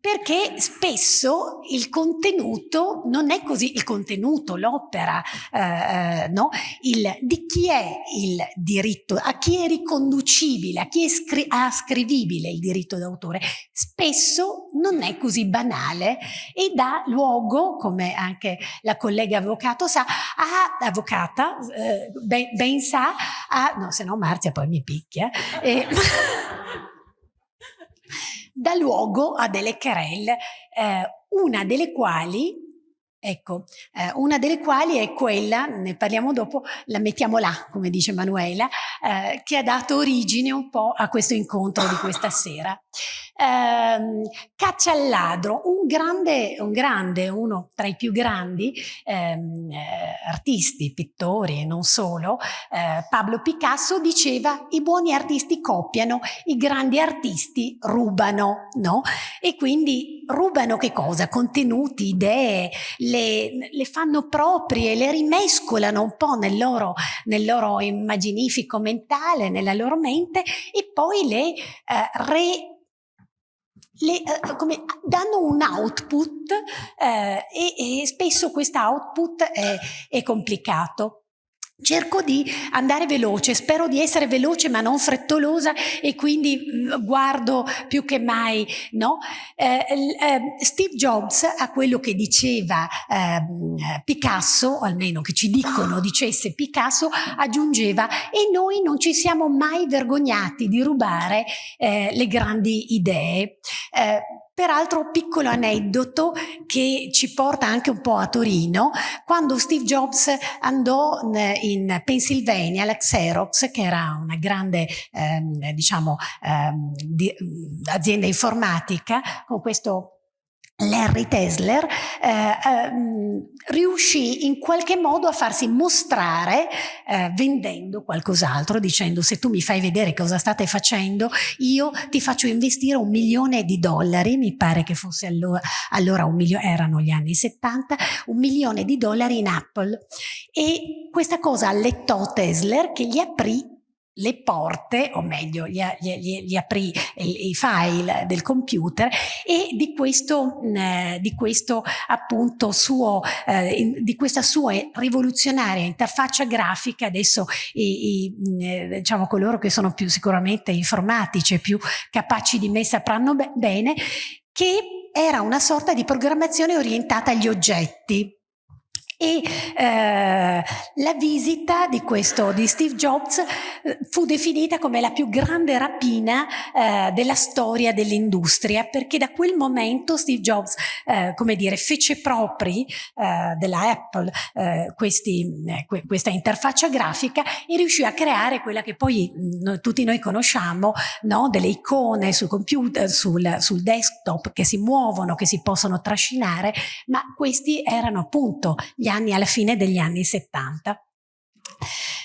Perché spesso il contenuto non è così, il contenuto, l'opera, eh, eh, no? il, di chi è il diritto, a chi è riconducibile, a chi è scri ascrivibile il diritto d'autore, spesso non è così banale e dà luogo, come anche la collega avvocato sa, a, avvocata, eh, ben, ben, sa, a, no se no Marzia poi mi picchia, eh, dà luogo a delle querelle, eh, una delle quali Ecco, eh, una delle quali è quella, ne parliamo dopo, la mettiamo là, come dice Manuela, eh, che ha dato origine un po' a questo incontro di questa sera. Eh, Caccia al ladro, un grande, un grande, uno tra i più grandi ehm, eh, artisti, pittori e non solo, eh, Pablo Picasso diceva i buoni artisti copiano, i grandi artisti rubano, no? E quindi rubano che cosa? Contenuti, idee, le, le fanno proprie, le rimescolano un po' nel loro, nel loro immaginifico mentale, nella loro mente e poi le eh, le, eh, come, danno un output eh, e, e, spesso questo output è, è complicato. Cerco di andare veloce, spero di essere veloce ma non frettolosa e quindi mm, guardo più che mai, no? Eh, eh, Steve Jobs a quello che diceva eh, Picasso, o almeno che ci dicono dicesse Picasso, aggiungeva e noi non ci siamo mai vergognati di rubare eh, le grandi idee. Peraltro piccolo aneddoto che ci porta anche un po' a Torino, quando Steve Jobs andò in Pennsylvania alla Xerox, che era una grande ehm, diciamo, ehm, di, azienda informatica, con questo Larry Tesler eh, eh, riuscì in qualche modo a farsi mostrare eh, vendendo qualcos'altro, dicendo se tu mi fai vedere cosa state facendo, io ti faccio investire un milione di dollari, mi pare che fosse allora, allora un milione, erano gli anni 70, un milione di dollari in Apple. E questa cosa allettò Tesler che gli aprì le porte, o meglio, gli, gli, gli aprì i file del computer e di questo, eh, di questo suo, eh, di questa sua rivoluzionaria interfaccia grafica, adesso i, i, eh, diciamo coloro che sono più sicuramente informatici e più capaci di me sapranno be bene, che era una sorta di programmazione orientata agli oggetti e eh, la visita di questo di Steve Jobs eh, fu definita come la più grande rapina eh, della storia dell'industria perché da quel momento Steve Jobs eh, come dire fece propri eh, della Apple eh, questi, questa interfaccia grafica e riuscì a creare quella che poi mh, tutti noi conosciamo no? delle icone sul computer sul, sul desktop che si muovono che si possono trascinare ma questi erano appunto gli anni, alla fine degli anni 70.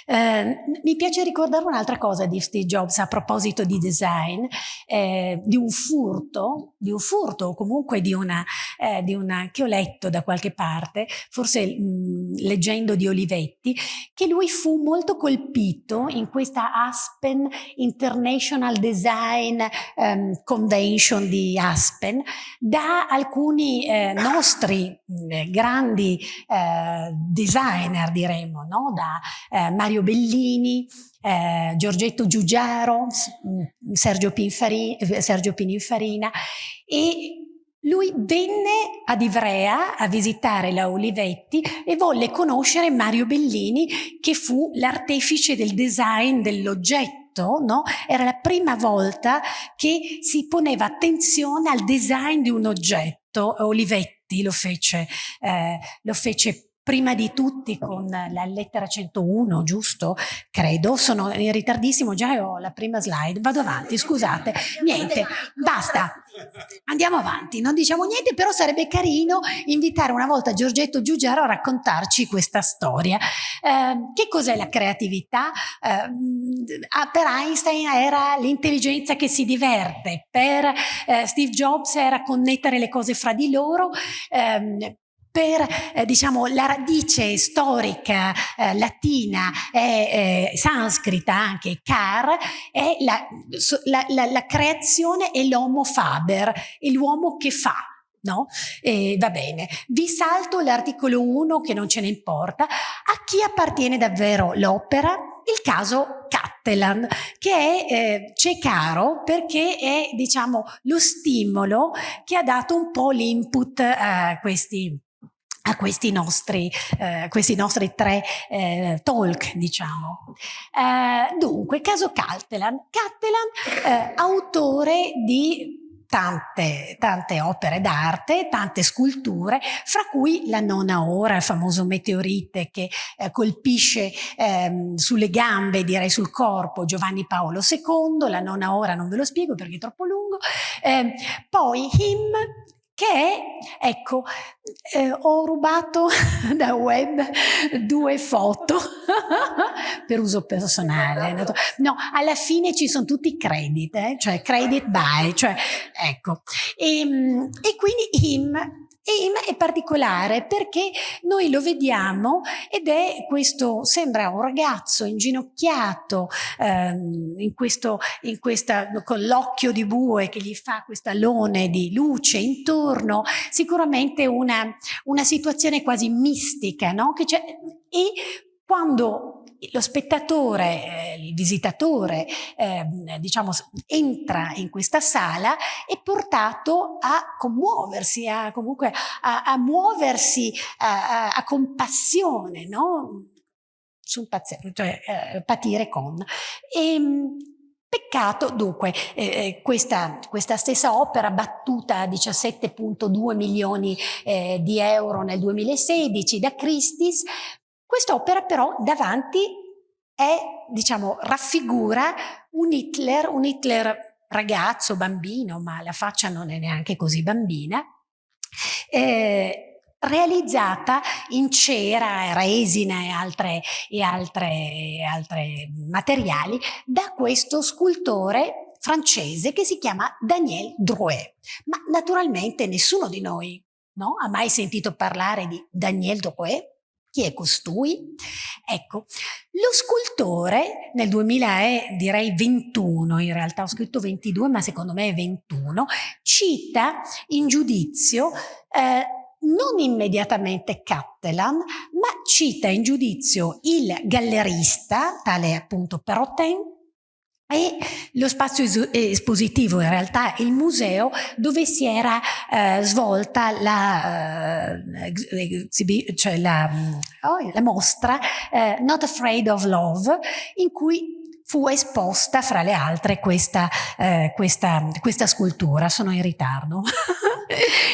Eh, mi piace ricordare un'altra cosa di Steve Jobs a proposito di design, eh, di un furto, di un furto o comunque di una, eh, di una, che ho letto da qualche parte, forse mh, leggendo di Olivetti, che lui fu molto colpito in questa Aspen International Design um, Convention di Aspen da alcuni eh, nostri mh, grandi eh, designer, diremmo, no? da eh, Mario Mario Bellini, eh, Giorgetto Giugiaro, mm, Sergio, Pinfari, eh, Sergio Pininfarina e lui venne ad Ivrea a visitare la Olivetti e volle conoscere Mario Bellini che fu l'artefice del design dell'oggetto No? Era la prima volta che si poneva attenzione al design di un oggetto. Olivetti lo fece, eh, lo fece prima di tutti con la lettera 101, giusto? Credo, sono in ritardissimo, già ho la prima slide, vado avanti, scusate, niente, basta, andiamo avanti, non diciamo niente, però sarebbe carino invitare una volta Giorgetto Giugiaro a raccontarci questa storia. Eh, che cos'è la creatività? Eh, per Einstein era l'intelligenza che si diverte, per eh, Steve Jobs era connettere le cose fra di loro, ehm, per eh, diciamo, la radice storica eh, latina e eh, sanscrita anche, car, è la, la, la, la creazione e l'homo faber, è l'uomo che fa. No? Va bene, vi salto l'articolo 1 che non ce ne importa. A chi appartiene davvero l'opera? Il caso Cattelan, che è, eh, c'è caro perché è diciamo, lo stimolo che ha dato un po' l'input a questi a questi nostri, eh, questi nostri tre eh, talk, diciamo. Eh, dunque, caso Cattelan. Cattelan, eh, autore di Tante, tante, opere d'arte, tante sculture, fra cui la nona ora, il famoso meteorite che eh, colpisce ehm, sulle gambe, direi sul corpo, Giovanni Paolo II, la nona ora non ve lo spiego perché è troppo lungo, eh, poi Him, che è, ecco, eh, ho rubato da web due foto per uso personale. No, alla fine ci sono tutti i credit, eh? cioè credit by, cioè ecco. E, ehm, e quindi him e è particolare perché noi lo vediamo ed è questo, sembra un ragazzo inginocchiato ehm, in questo, in questa, con l'occhio di bue che gli fa questa lone di luce intorno, sicuramente una, una situazione quasi mistica, no? E quando lo spettatore, eh, il visitatore, eh, diciamo, entra in questa sala è portato a commuoversi, a, comunque a, a muoversi a, a, compassione, no? sul paziente, cioè eh, patire con. E, ehm, Peccato, dunque, eh, eh, questa, questa, stessa opera battuta a 17.2 milioni eh, di euro nel 2016 da Christie's Quest'opera però davanti è, diciamo, raffigura un Hitler, un Hitler ragazzo, bambino, ma la faccia non è neanche così bambina, eh, realizzata in cera, resina e altre, e altre, altre materiali da questo scultore francese che si chiama Daniel Drouet. Ma naturalmente nessuno di noi no, ha mai sentito parlare di Daniel Drouet, Chi è costui? Ecco, lo scultore nel 2000 è direi 21, in realtà ho scritto 22 ma secondo me è 21, cita in giudizio eh, non immediatamente Cattelan, ma cita in giudizio il gallerista, tale appunto Perotin, e lo spazio espositivo, in realtà il museo dove si era eh, svolta la, eh, cioè la, oh, la mostra eh, Not Afraid of Love, in cui fu esposta fra le altre questa, eh, questa, questa scultura, sono in ritardo,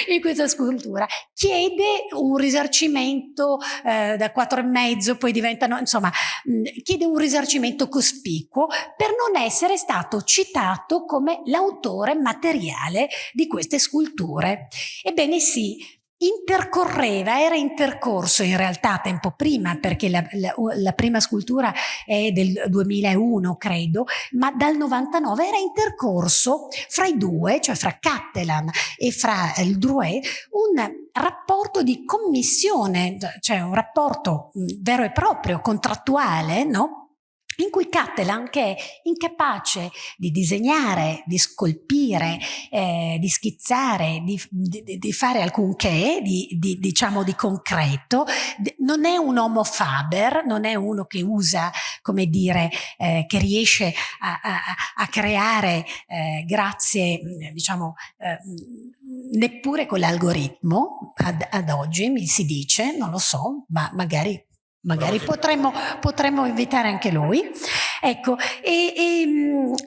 in questa scultura, chiede un risarcimento eh, da quattro e mezzo, poi diventano, insomma, mh, chiede un risarcimento cospicuo per non essere stato citato come l'autore materiale di queste sculture. Ebbene sì, intercorreva, era intercorso in realtà tempo prima perché la, la, la, prima scultura è del 2001 credo, ma dal 99 era intercorso fra i due, cioè fra Cattelan e fra il Drouet, un rapporto di commissione, cioè un rapporto vero e proprio, contrattuale, no? In cui Cattelan, che è incapace di disegnare, di scolpire, eh, di schizzare, di, di, di, fare alcunché, di, di, diciamo di concreto, non è un homo faber, non è uno che usa, come dire, eh, che riesce a, a, a creare eh, grazie, diciamo, eh, neppure con l'algoritmo, ad, ad oggi mi si dice, non lo so, ma magari magari potremmo, potremmo, invitare anche lui. Ecco, e, e,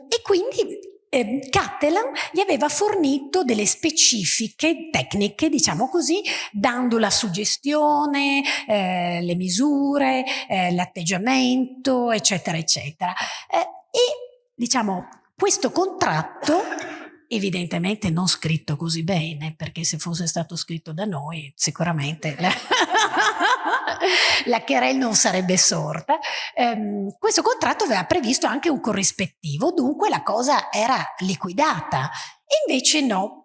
e quindi eh, Cattelan gli aveva fornito delle specifiche tecniche, diciamo così, dando la suggestione, eh, le misure, eh, l'atteggiamento, eccetera, eccetera. Eh, e, diciamo, questo contratto evidentemente non scritto così bene, perché se fosse stato scritto da noi sicuramente la, querel non sarebbe sorta. Um, questo contratto aveva previsto anche un corrispettivo, dunque la cosa era liquidata. Invece no,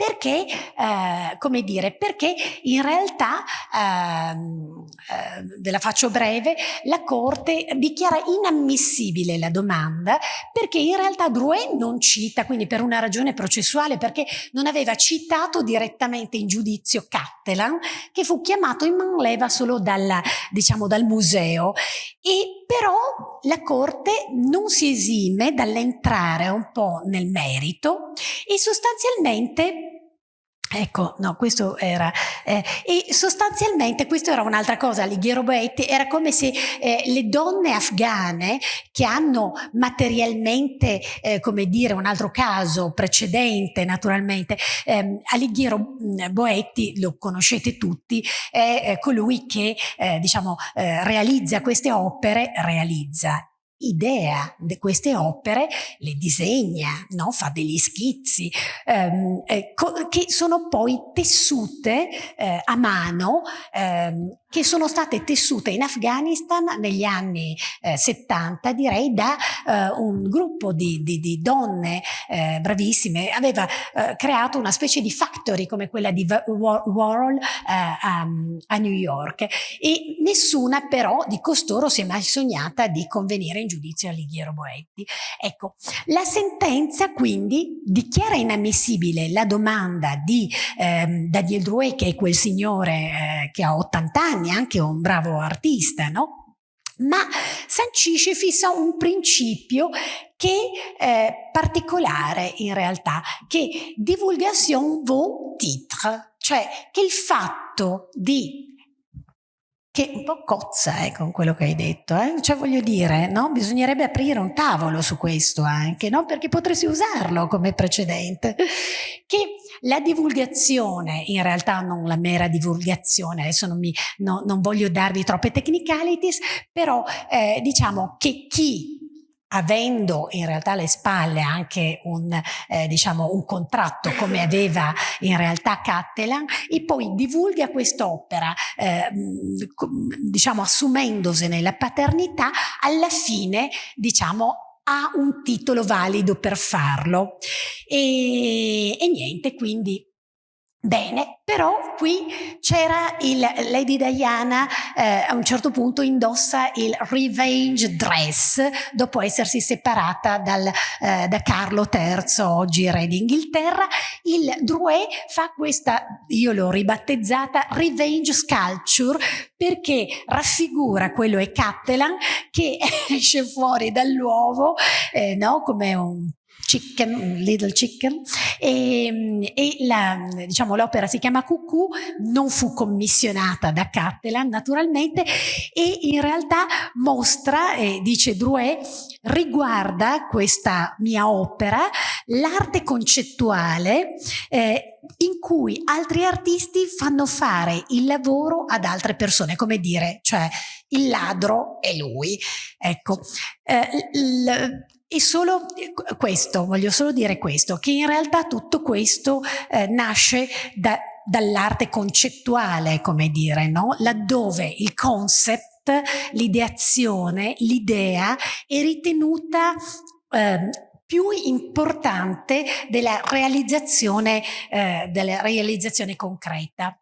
perché, eh, come dire, perché in realtà, ehm, eh, ve la faccio breve, la Corte dichiara inammissibile la domanda perché in realtà Drouet non cita, quindi per una ragione processuale, perché non aveva citato direttamente in giudizio Cattelan, che fu chiamato in manleva solo dalla, diciamo, dal museo. E però la Corte non si esime dall'entrare un po' nel merito e sostanzialmente Ecco, no, questo era, eh, e sostanzialmente questo era un'altra cosa, Lighiero Boetti, era come se eh, le donne afghane che hanno materialmente, eh, come dire, un altro caso precedente naturalmente, ehm, Alighiero mm, Boetti, lo conoscete tutti, è colui che eh, diciamo eh, realizza queste opere, realizza, idea di queste opere, le disegna, no? fa degli schizzi, ehm, eh, che sono poi tessute eh, a mano ehm, che sono state tessute in Afghanistan negli anni eh, 70, direi, da eh, un gruppo di, di, di donne eh, bravissime. Aveva eh, creato una specie di factory come quella di Warhol eh, a, a, New York e nessuna però di costoro si è mai sognata di convenire in giudizio a Lighiero Boetti. Ecco, la sentenza quindi dichiara inammissibile la domanda di ehm, Daniel Drouet, che è quel signore eh, che ha 80 anni, anni, anche un bravo artista, no? ma sancisce, fissa un principio che è particolare in realtà, che divulgation vaut titre, cioè che il fatto di che un po' cozza eh, con quello che hai detto, eh? cioè voglio dire, no? bisognerebbe aprire un tavolo su questo anche, no? perché potresti usarlo come precedente, che la divulgazione, in realtà non la mera divulgazione, adesso non, mi, no, non voglio darvi troppe technicalities, però eh, diciamo che chi avendo in realtà alle spalle anche un, eh, diciamo, un contratto come aveva in realtà Cattelan e poi divulga quest'opera eh, diciamo assumendosene la paternità alla fine diciamo ha un titolo valido per farlo. E, e niente quindi Bene, però qui c'era il Lady Diana eh, a un certo punto indossa il revenge dress dopo essersi separata dal, eh, da Carlo III, oggi re d'Inghilterra. Il Drouet fa questa, io l'ho ribattezzata, revenge sculpture perché raffigura quello è Cattelan che esce fuori dall'uovo eh, no? come un Chicken, Little Chicken, e, e diciamo, l'opera si chiama Cucù, non fu commissionata da Cattelan naturalmente e in realtà mostra, eh, dice Drouet, riguarda questa mia opera l'arte concettuale eh, in cui altri artisti fanno fare il lavoro ad altre persone, come dire, cioè il ladro è lui. Ecco, eh, e solo eh, questo, voglio solo dire questo, che in realtà tutto questo eh, nasce da, dall'arte concettuale, come dire, no? laddove il concept, l'ideazione, l'idea è ritenuta eh, più importante della realizzazione, eh, della realizzazione concreta.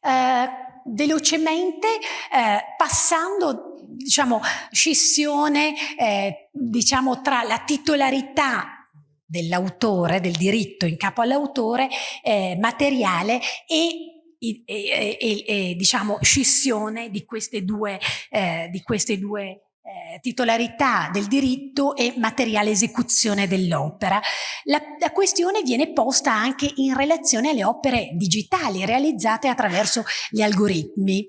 Eh, velocemente, eh, passando diciamo, scissione eh, diciamo, tra la titolarità dell'autore, del diritto in capo all'autore eh, materiale e e, e, e, diciamo scissione di queste due, eh, di queste due eh, titolarità del diritto e materiale esecuzione dell'opera. La, la, questione viene posta anche in relazione alle opere digitali realizzate attraverso gli algoritmi.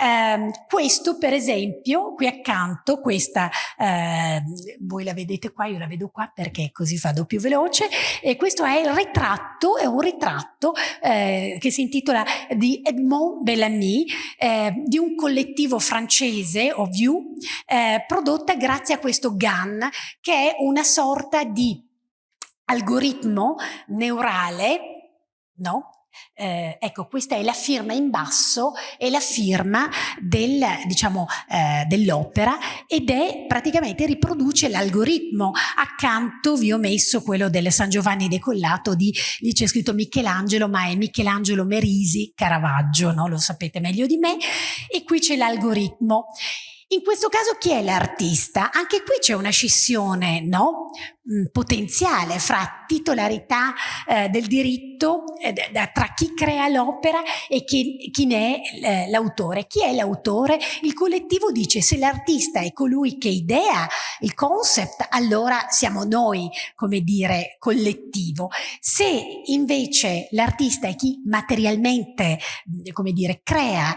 Eh, questo per esempio, qui accanto, questa, eh, voi la vedete qua, io la vedo qua perché così vado più veloce, e questo è il ritratto, è un ritratto eh, che si intitola di Edmond Bellamy, eh, di un collettivo francese, Oviu, eh, eh, prodotta grazie a questo GAN che è una sorta di algoritmo neurale, no? Eh, ecco, questa è la firma in basso, è la firma del, diciamo, eh, dell'opera ed è praticamente riproduce l'algoritmo. Accanto vi ho messo quello del San Giovanni decollato di, lì c'è scritto Michelangelo, ma è Michelangelo Merisi Caravaggio, no? lo sapete meglio di me, e qui c'è l'algoritmo. In questo caso chi è l'artista? Anche qui c'è una scissione no? Mm, potenziale fra titolarità eh, del diritto eh, tra chi crea l'opera e chi, chi ne è eh, l'autore. Chi è l'autore? Il collettivo dice se l'artista è colui che idea il concept, allora siamo noi, come dire, collettivo. Se invece l'artista è chi materialmente, mm, come dire, crea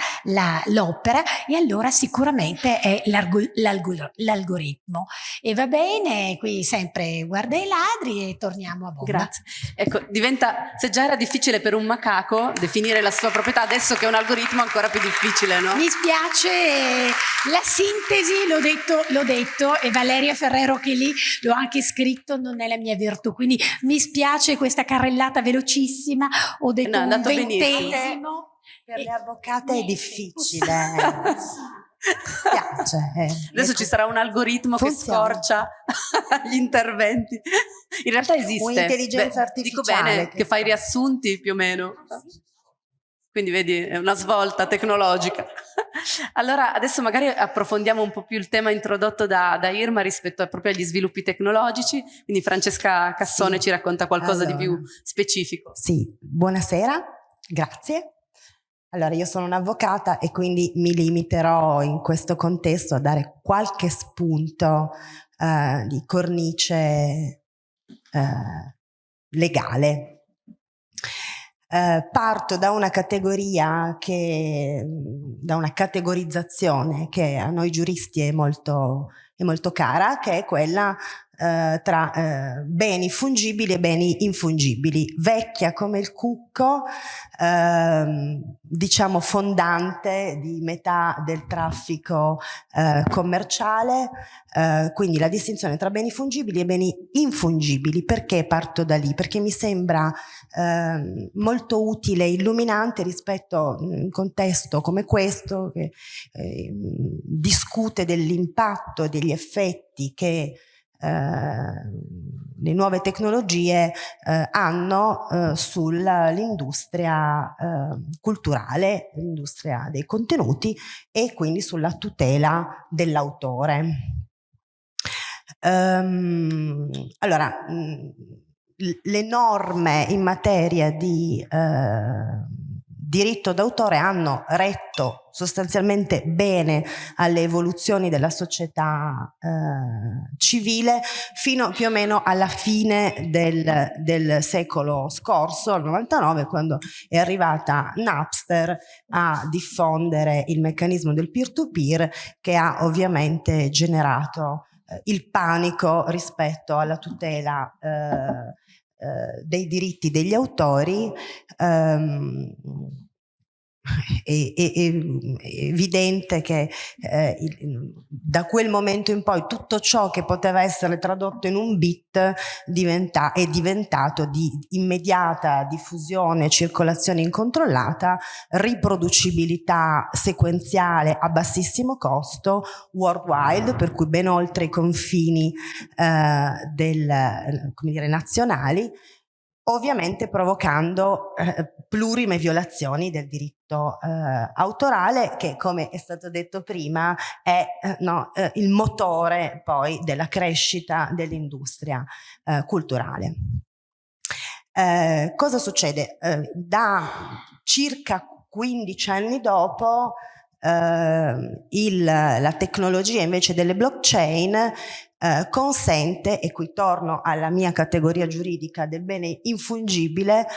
l'opera, e allora sicuramente è l'algoritmo. E va bene, qui sempre guarda i ladri e torniamo a bomba. Grazie. Ecco, diventa, se già era difficile per un macaco definire la sua proprietà, adesso che è un algoritmo ancora più difficile, no? Mi spiace, la sintesi, l'ho detto, l'ho detto, e Valeria Ferrero che lì l'ho anche scritto, non è la mia virtù, quindi mi spiace questa carrellata velocissima, ho detto no, un ventesimo. Per le avvocate è difficile. Spiace. Eh. Adesso ci sarà un algoritmo Funziona. che scorcia gli interventi. In realtà esiste. Un'intelligenza artificiale. Dico bene che, che fai riassunti più o meno. Quindi vedi, è una svolta tecnologica. Allora, adesso magari approfondiamo un po' più il tema introdotto da, da Irma rispetto a, proprio agli sviluppi tecnologici. Quindi Francesca Cassone sì. ci racconta qualcosa allora. di più specifico. Sì, buonasera, grazie. Allora, io sono un'avvocata e quindi mi limiterò in questo contesto a dare qualche spunto eh, di cornice eh, legale. Eh, parto da una categoria che, da una categorizzazione che a noi giuristi è molto, è molto cara, che è quella eh, tra eh, beni fungibili e beni infungibili, vecchia come il cucco, ehm, diciamo fondante di metà del traffico eh, commerciale, eh, quindi la distinzione tra beni fungibili e beni infungibili. Perché parto da lì? Perché mi sembra ehm, molto utile e illuminante rispetto a un contesto come questo che ehm, discute dell'impatto degli effetti che le nuove tecnologie eh, hanno eh, sull'industria eh, culturale, l'industria dei contenuti e quindi sulla tutela dell'autore. Um, allora, le norme in materia di eh, diritto d'autore hanno retto sostanzialmente bene alle evoluzioni della società eh, civile fino più o meno alla fine del, del secolo scorso, al 99, quando è arrivata Napster a diffondere il meccanismo del peer-to-peer -peer, che ha ovviamente generato eh, il panico rispetto alla tutela eh, dei diritti degli autori ehm, è, è, è, evidente che eh, da quel momento in poi tutto ciò che poteva essere tradotto in un bit diventa, è diventato di immediata diffusione, circolazione incontrollata, riproducibilità sequenziale a bassissimo costo, worldwide, per cui ben oltre i confini eh, del, dire, nazionali, ovviamente provocando eh, plurime violazioni del diritto eh, autorale che come è stato detto prima è eh, no, eh, il motore poi della crescita dell'industria eh, culturale. Eh, cosa succede? da circa 15 anni dopo il, la tecnologia invece delle blockchain eh, consente, e qui torno alla mia categoria giuridica del bene infungibile,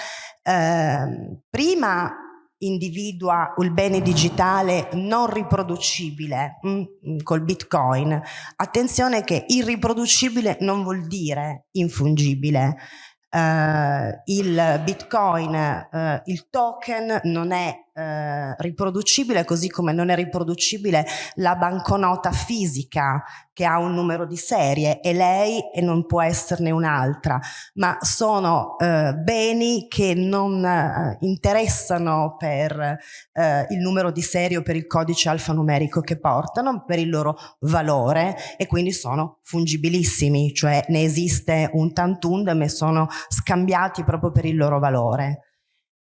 eh, prima individua il bene digitale non riproducibile mh, mm, col bitcoin. Attenzione che irriproducibile non vuol dire infungibile. Uh, il bitcoin, uh, il token non è eh, riproducibile così come non è riproducibile la banconota fisica che ha un numero di serie e lei e non può esserne un'altra. Ma sono eh, beni che non eh, interessano per eh, il numero di serie o per il codice alfanumerico che portano per il loro valore e quindi sono fungibilissimi. Cioè ne esiste un tantundem e sono scambiati proprio per il loro valore.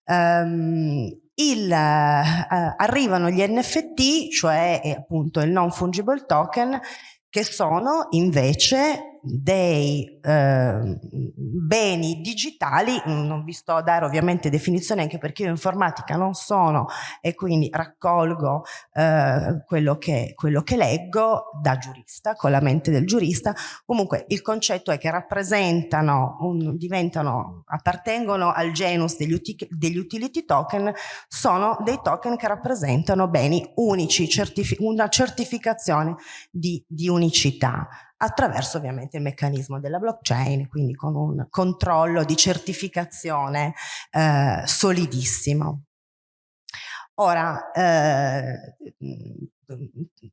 Um, il, eh, arrivano gli NFT, cioè eh, appunto il non fungible token, che sono invece dei eh, beni digitali, non vi sto a dare ovviamente definizione anche perché io informatica non sono e quindi raccolgo eh, quello, che, quello che leggo da giurista, con la mente del giurista, comunque il concetto è che rappresentano, un, diventano, appartengono al genus degli, uti, degli utility token, sono dei token che rappresentano beni unici, certifi una certificazione di, di unicità attraverso ovviamente il meccanismo della blockchain, quindi con un controllo di certificazione eh, solidissimo. Ora, eh,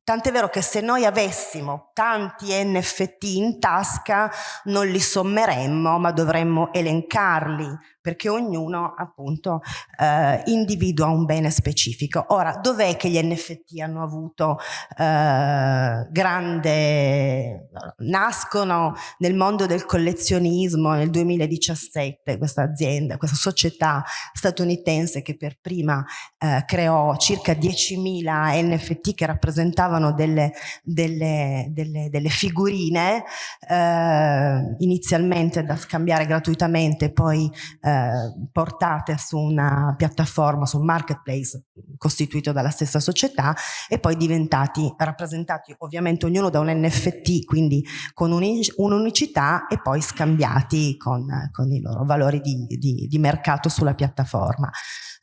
tant'è vero che se noi avessimo tanti NFT in tasca non li sommeremmo, ma dovremmo elencarli perché ognuno appunto eh, individua un bene specifico. Ora, dov'è che gli NFT hanno avuto eh, grande... nascono nel mondo del collezionismo nel 2017, questa azienda, questa società statunitense che per prima eh, creò circa 10.000 NFT che rappresentavano delle, delle, delle, delle figurine eh, inizialmente da scambiare gratuitamente, poi eh, portate su una piattaforma, su un marketplace costituito dalla stessa società e poi diventati rappresentati ovviamente ognuno da un NFT, quindi con un'unicità e poi scambiati con, con i loro valori di, di, di mercato sulla piattaforma.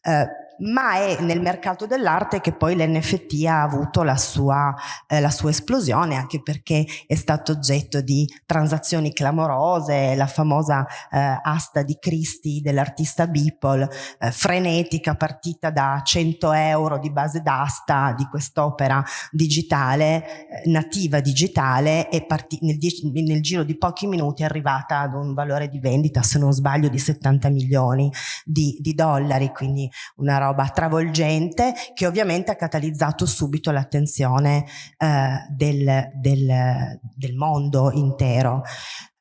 Eh, ma è nel mercato dell'arte che poi l'NFT ha avuto la sua, eh, la sua, esplosione, anche perché è stato oggetto di transazioni clamorose, la famosa eh, asta di Christie dell'artista Beeple, eh, frenetica, partita da 100 euro di base d'asta di quest'opera digitale, eh, nativa digitale, e nel, nel giro di pochi minuti è arrivata ad un valore di vendita, se non sbaglio, di 70 milioni di, di dollari, quindi una roba travolgente che ovviamente ha catalizzato subito l'attenzione eh, del, del, del, mondo intero.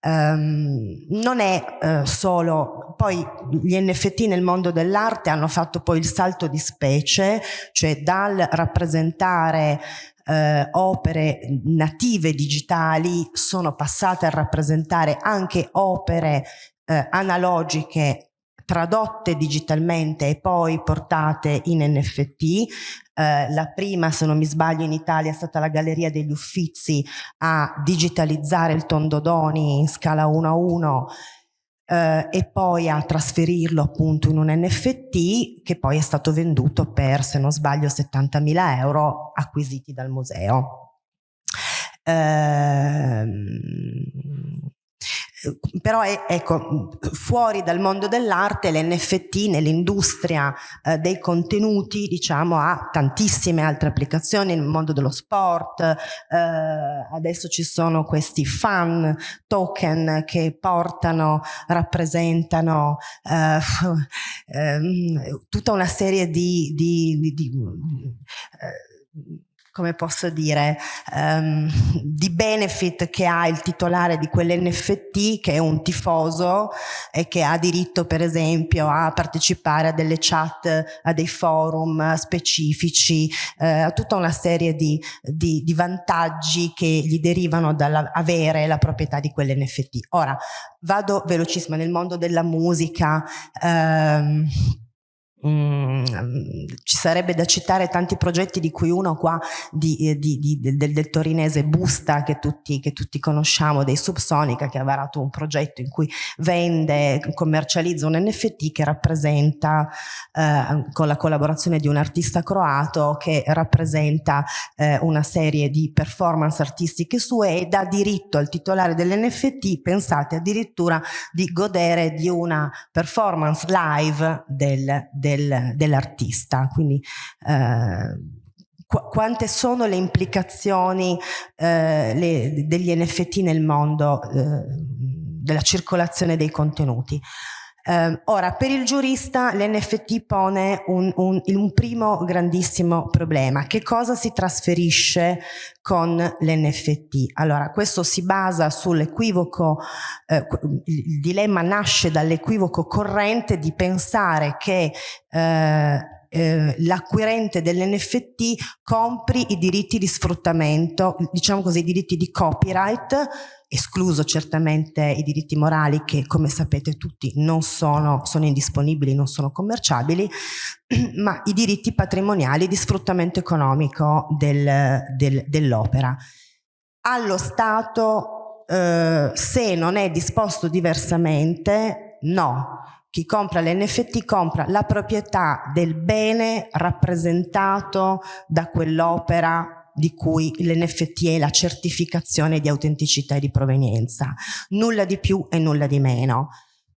Um, non è uh, solo, poi gli NFT nel mondo dell'arte hanno fatto poi il salto di specie, cioè dal rappresentare uh, opere native digitali sono passate a rappresentare anche opere uh, analogiche tradotte digitalmente e poi portate in NFT. Eh, la prima, se non mi sbaglio, in Italia è stata la Galleria degli Uffizi a digitalizzare il Tondodoni in scala 1 a 1 eh, e poi a trasferirlo appunto in un NFT che poi è stato venduto per, se non sbaglio, 70.000 euro acquisiti dal museo. Eh, però è, ecco, fuori dal mondo dell'arte l'NFT nell'industria eh, dei contenuti diciamo ha tantissime altre applicazioni nel mondo dello sport, eh, adesso ci sono questi fan token che portano, rappresentano eh, ehm, tutta una serie di, di, di, di eh, come posso dire, um, di benefit che ha il titolare di quell'NFT che è un tifoso e che ha diritto per esempio a partecipare a delle chat, a dei forum specifici, eh, a tutta una serie di, di, di vantaggi che gli derivano dall'avere la proprietà di quell'NFT. Ora, vado velocissima nel mondo della musica, ehm, Mm, ci sarebbe da citare tanti progetti di cui uno qua di, eh, di, di, del, del, torinese Busta che tutti, che tutti, conosciamo, dei Subsonica che ha varato un progetto in cui vende, commercializza un NFT che rappresenta eh, con la collaborazione di un artista croato che rappresenta eh, una serie di performance artistiche sue e dà diritto al titolare dell'NFT, pensate addirittura di godere di una performance live del, del del, dell'artista. Quindi eh, qu quante sono le implicazioni eh, le, degli NFT nel mondo eh, della circolazione dei contenuti? Eh, ora, per il giurista l'NFT pone un, un, un, primo grandissimo problema. Che cosa si trasferisce con l'NFT? Allora, questo si basa sull'equivoco, eh, il dilemma nasce dall'equivoco corrente di pensare che eh, eh, l'acquirente dell'NFT compri i diritti di sfruttamento, diciamo così, i diritti di copyright escluso certamente i diritti morali che come sapete tutti non sono, sono indisponibili, non sono commerciabili, ma i diritti patrimoniali di sfruttamento economico del, del, dell'opera. Allo Stato, eh, se non è disposto diversamente, no. Chi compra l'NFT compra la proprietà del bene rappresentato da quell'opera di cui l'NFT è la certificazione di autenticità e di provenienza, nulla di più e nulla di meno.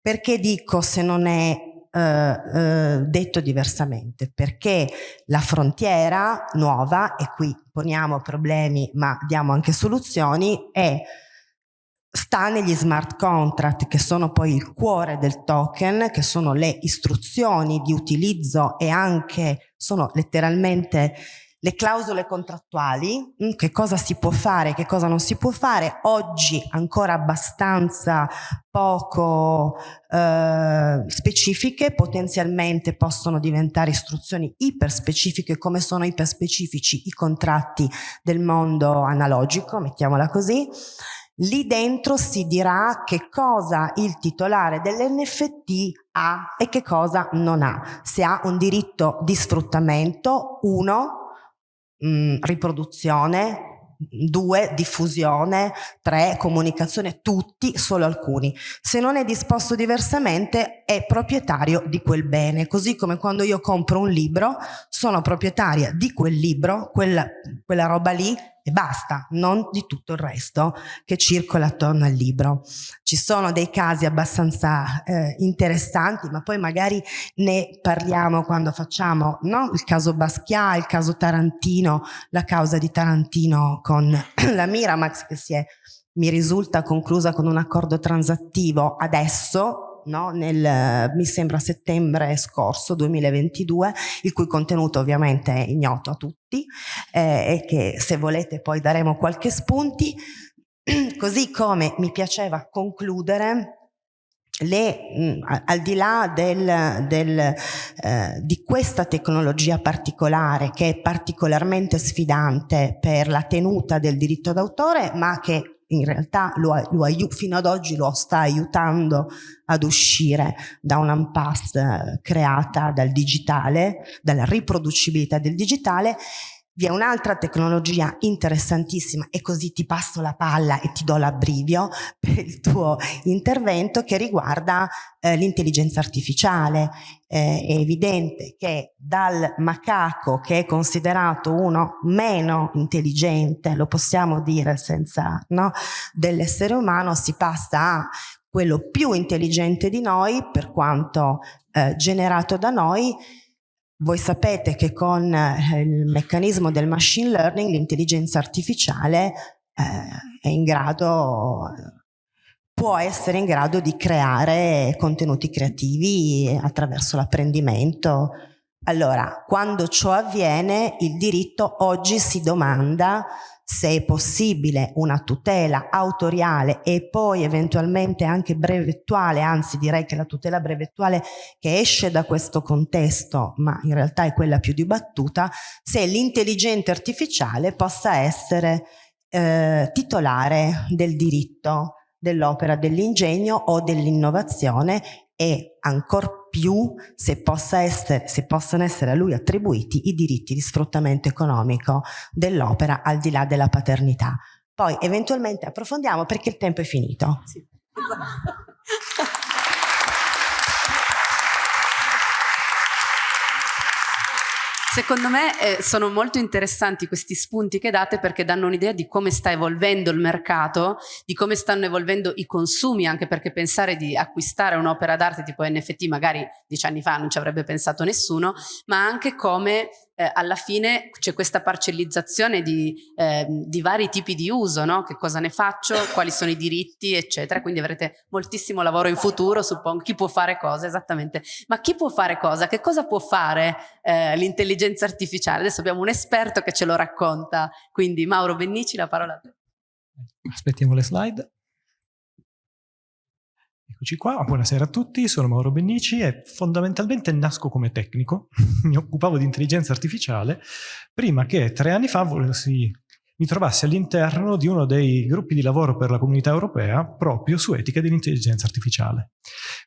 Perché dico se non è uh, uh, detto diversamente? Perché la frontiera nuova, e qui poniamo problemi ma diamo anche soluzioni, è sta negli smart contract che sono poi il cuore del token, che sono le istruzioni di utilizzo e anche sono letteralmente le clausole contrattuali, mm, che cosa si può fare, che cosa non si può fare, oggi ancora abbastanza poco eh, specifiche, potenzialmente possono diventare istruzioni iperspecifiche come sono iperspecifici i contratti del mondo analogico, mettiamola così, lì dentro si dirà che cosa il titolare dell'NFT ha e che cosa non ha. Se ha un diritto di sfruttamento, uno, mh, mm, riproduzione, due, diffusione, tre, comunicazione, tutti, solo alcuni. Se non è disposto diversamente è proprietario di quel bene, così come quando io compro un libro sono proprietaria di quel libro, quella, quella roba lì e basta, non di tutto il resto che circola attorno al libro. Ci sono dei casi abbastanza eh, interessanti, ma poi magari ne parliamo quando facciamo no? il caso Basquiat, il caso Tarantino, la causa di Tarantino con la Miramax che si è, mi risulta, conclusa con un accordo transattivo adesso, no? nel, mi sembra settembre scorso 2022, il cui contenuto ovviamente è ignoto a tutti eh, e che se volete poi daremo qualche spunti. Così come mi piaceva concludere le, mh, al di là del, del, eh, di questa tecnologia particolare che è particolarmente sfidante per la tenuta del diritto d'autore ma che in realtà lo, lo fino ad oggi lo sta aiutando ad uscire da un'impasse creata dal digitale, dalla riproducibilità del digitale vi è un'altra tecnologia interessantissima e così ti passo la palla e ti do l'abbrivio per il tuo intervento che riguarda eh, l'intelligenza artificiale. Eh, è evidente che dal macaco che è considerato uno meno intelligente, lo possiamo dire senza no, dell'essere umano, si passa a quello più intelligente di noi per quanto eh, generato da noi voi sapete che con eh, il meccanismo del machine learning l'intelligenza artificiale eh, è in grado, può essere in grado di creare contenuti creativi attraverso l'apprendimento. Allora, quando ciò avviene, il diritto oggi si domanda se è possibile una tutela autoriale e poi eventualmente anche brevettuale, anzi direi che la tutela brevettuale che esce da questo contesto, ma in realtà è quella più dibattuta, se l'intelligenza artificiale possa essere eh, titolare del diritto dell'opera dell'ingegno o dell'innovazione e ancora più se, possa essere, se possono essere a lui attribuiti i diritti di sfruttamento economico dell'opera al di là della paternità. Poi eventualmente approfondiamo perché il tempo è finito. Sì. Secondo me eh, sono molto interessanti questi spunti che date perché danno un'idea di come sta evolvendo il mercato, di come stanno evolvendo i consumi, anche perché pensare di acquistare un'opera d'arte tipo NFT magari dieci anni fa non ci avrebbe pensato nessuno, ma anche come eh, alla fine c'è questa parcellizzazione di, eh, di, vari tipi di uso, no? che cosa ne faccio, quali sono i diritti, eccetera. Quindi avrete moltissimo lavoro in futuro, suppongo, chi può fare cosa, esattamente. Ma chi può fare cosa? Che cosa può fare eh, l'intelligenza artificiale? Adesso abbiamo un esperto che ce lo racconta, quindi Mauro Bennici, la parola a te. Aspettiamo le slide. Eccoci qua, buonasera a tutti, sono Mauro Bennici e fondamentalmente nasco come tecnico, mi occupavo di intelligenza artificiale prima che tre anni fa volessi, mi trovassi all'interno di uno dei gruppi di lavoro per la comunità europea proprio su etica dell'intelligenza artificiale.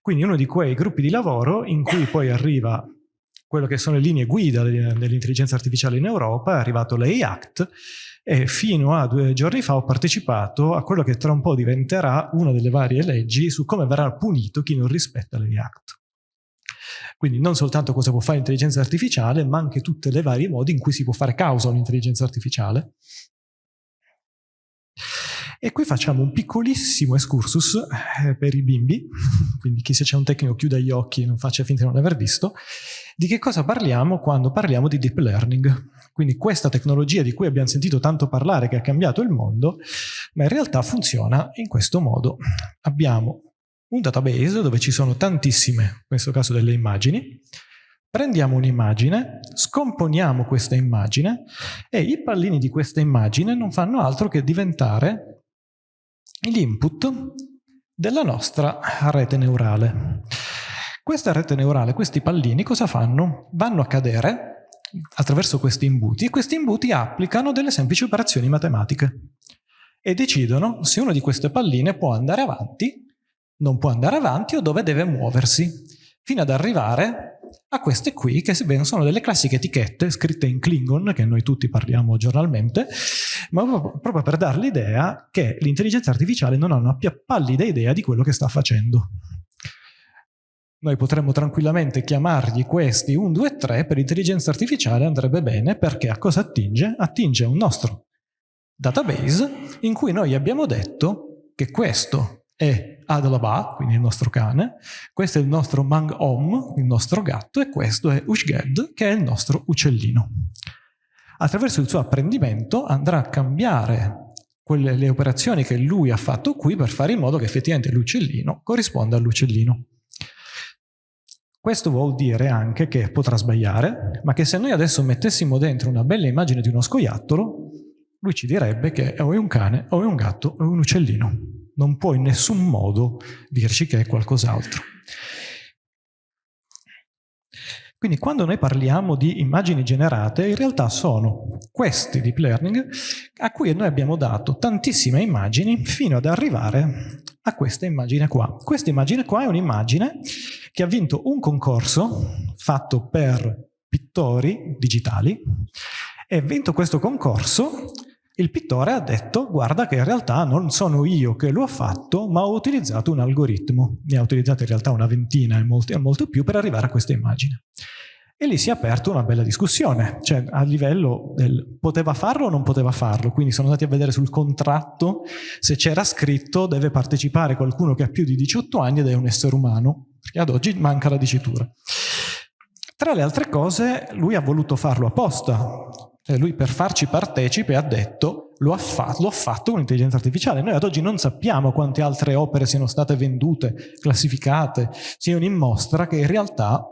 Quindi uno di quei gruppi di lavoro in cui poi arriva quello che sono le linee guida dell'intelligenza artificiale in Europa, è arrivato l'AI Act e fino a due giorni fa ho partecipato a quello che tra un po' diventerà una delle varie leggi su come verrà punito chi non rispetta l'AI Act. Quindi non soltanto cosa può fare l'intelligenza artificiale, ma anche tutti i vari modi in cui si può fare causa all'intelligenza artificiale. E qui facciamo un piccolissimo excursus eh, per i bimbi, quindi chi se c'è un tecnico chiuda gli occhi e non faccia finta di non aver visto, di che cosa parliamo quando parliamo di deep learning. Quindi questa tecnologia di cui abbiamo sentito tanto parlare, che ha cambiato il mondo, ma in realtà funziona in questo modo. Abbiamo un database dove ci sono tantissime, in questo caso delle immagini, prendiamo un'immagine, scomponiamo questa immagine e i pallini di questa immagine non fanno altro che diventare l'input della nostra rete neurale. Questa rete neurale, questi pallini cosa fanno? Vanno a cadere attraverso questi imbuti e questi imbuti applicano delle semplici operazioni matematiche e decidono se uno di queste palline può andare avanti, non può andare avanti o dove deve muoversi, fino ad arrivare a queste qui che sono delle classiche etichette scritte in Klingon, che noi tutti parliamo giornalmente, ma proprio per dare l'idea che l'intelligenza artificiale non ha una pallida idea di quello che sta facendo. Noi potremmo tranquillamente chiamargli questi 1, 2, 3, per intelligenza artificiale andrebbe bene perché a cosa attinge? Attinge un nostro database in cui noi abbiamo detto che questo è Adlaba, quindi il nostro cane, questo è il nostro Mang Om, il nostro gatto, e questo è Ushged, che è il nostro uccellino. Attraverso il suo apprendimento andrà a cambiare quelle, le operazioni che lui ha fatto qui per fare in modo che effettivamente l'uccellino corrisponda all'uccellino. Questo vuol dire anche che potrà sbagliare, ma che se noi adesso mettessimo dentro una bella immagine di uno scoiattolo, lui ci direbbe che o è un cane, o è un gatto, o è un uccellino. Non può in nessun modo dirci che è qualcos'altro. Quindi quando noi parliamo di immagini generate, in realtà sono questi deep learning a cui noi abbiamo dato tantissime immagini fino ad arrivare a questa immagine qua. Questa immagine qua è un'immagine che ha vinto un concorso fatto per pittori digitali. E vinto questo concorso il pittore ha detto guarda che in realtà non sono io che lo ho fatto ma ho utilizzato un algoritmo. Ne ha utilizzato in realtà una ventina e molto, molto più per arrivare a questa immagine e lì si è aperta una bella discussione, cioè a livello del poteva farlo o non poteva farlo, quindi sono andati a vedere sul contratto se c'era scritto deve partecipare qualcuno che ha più di 18 anni ed è un essere umano, perché ad oggi manca la dicitura. Tra le altre cose lui ha voluto farlo apposta, cioè lui per farci partecipe ha detto lo ha, fa lo ha fatto con l'intelligenza artificiale. Noi ad oggi non sappiamo quante altre opere siano state vendute, classificate, siano in mostra, che in realtà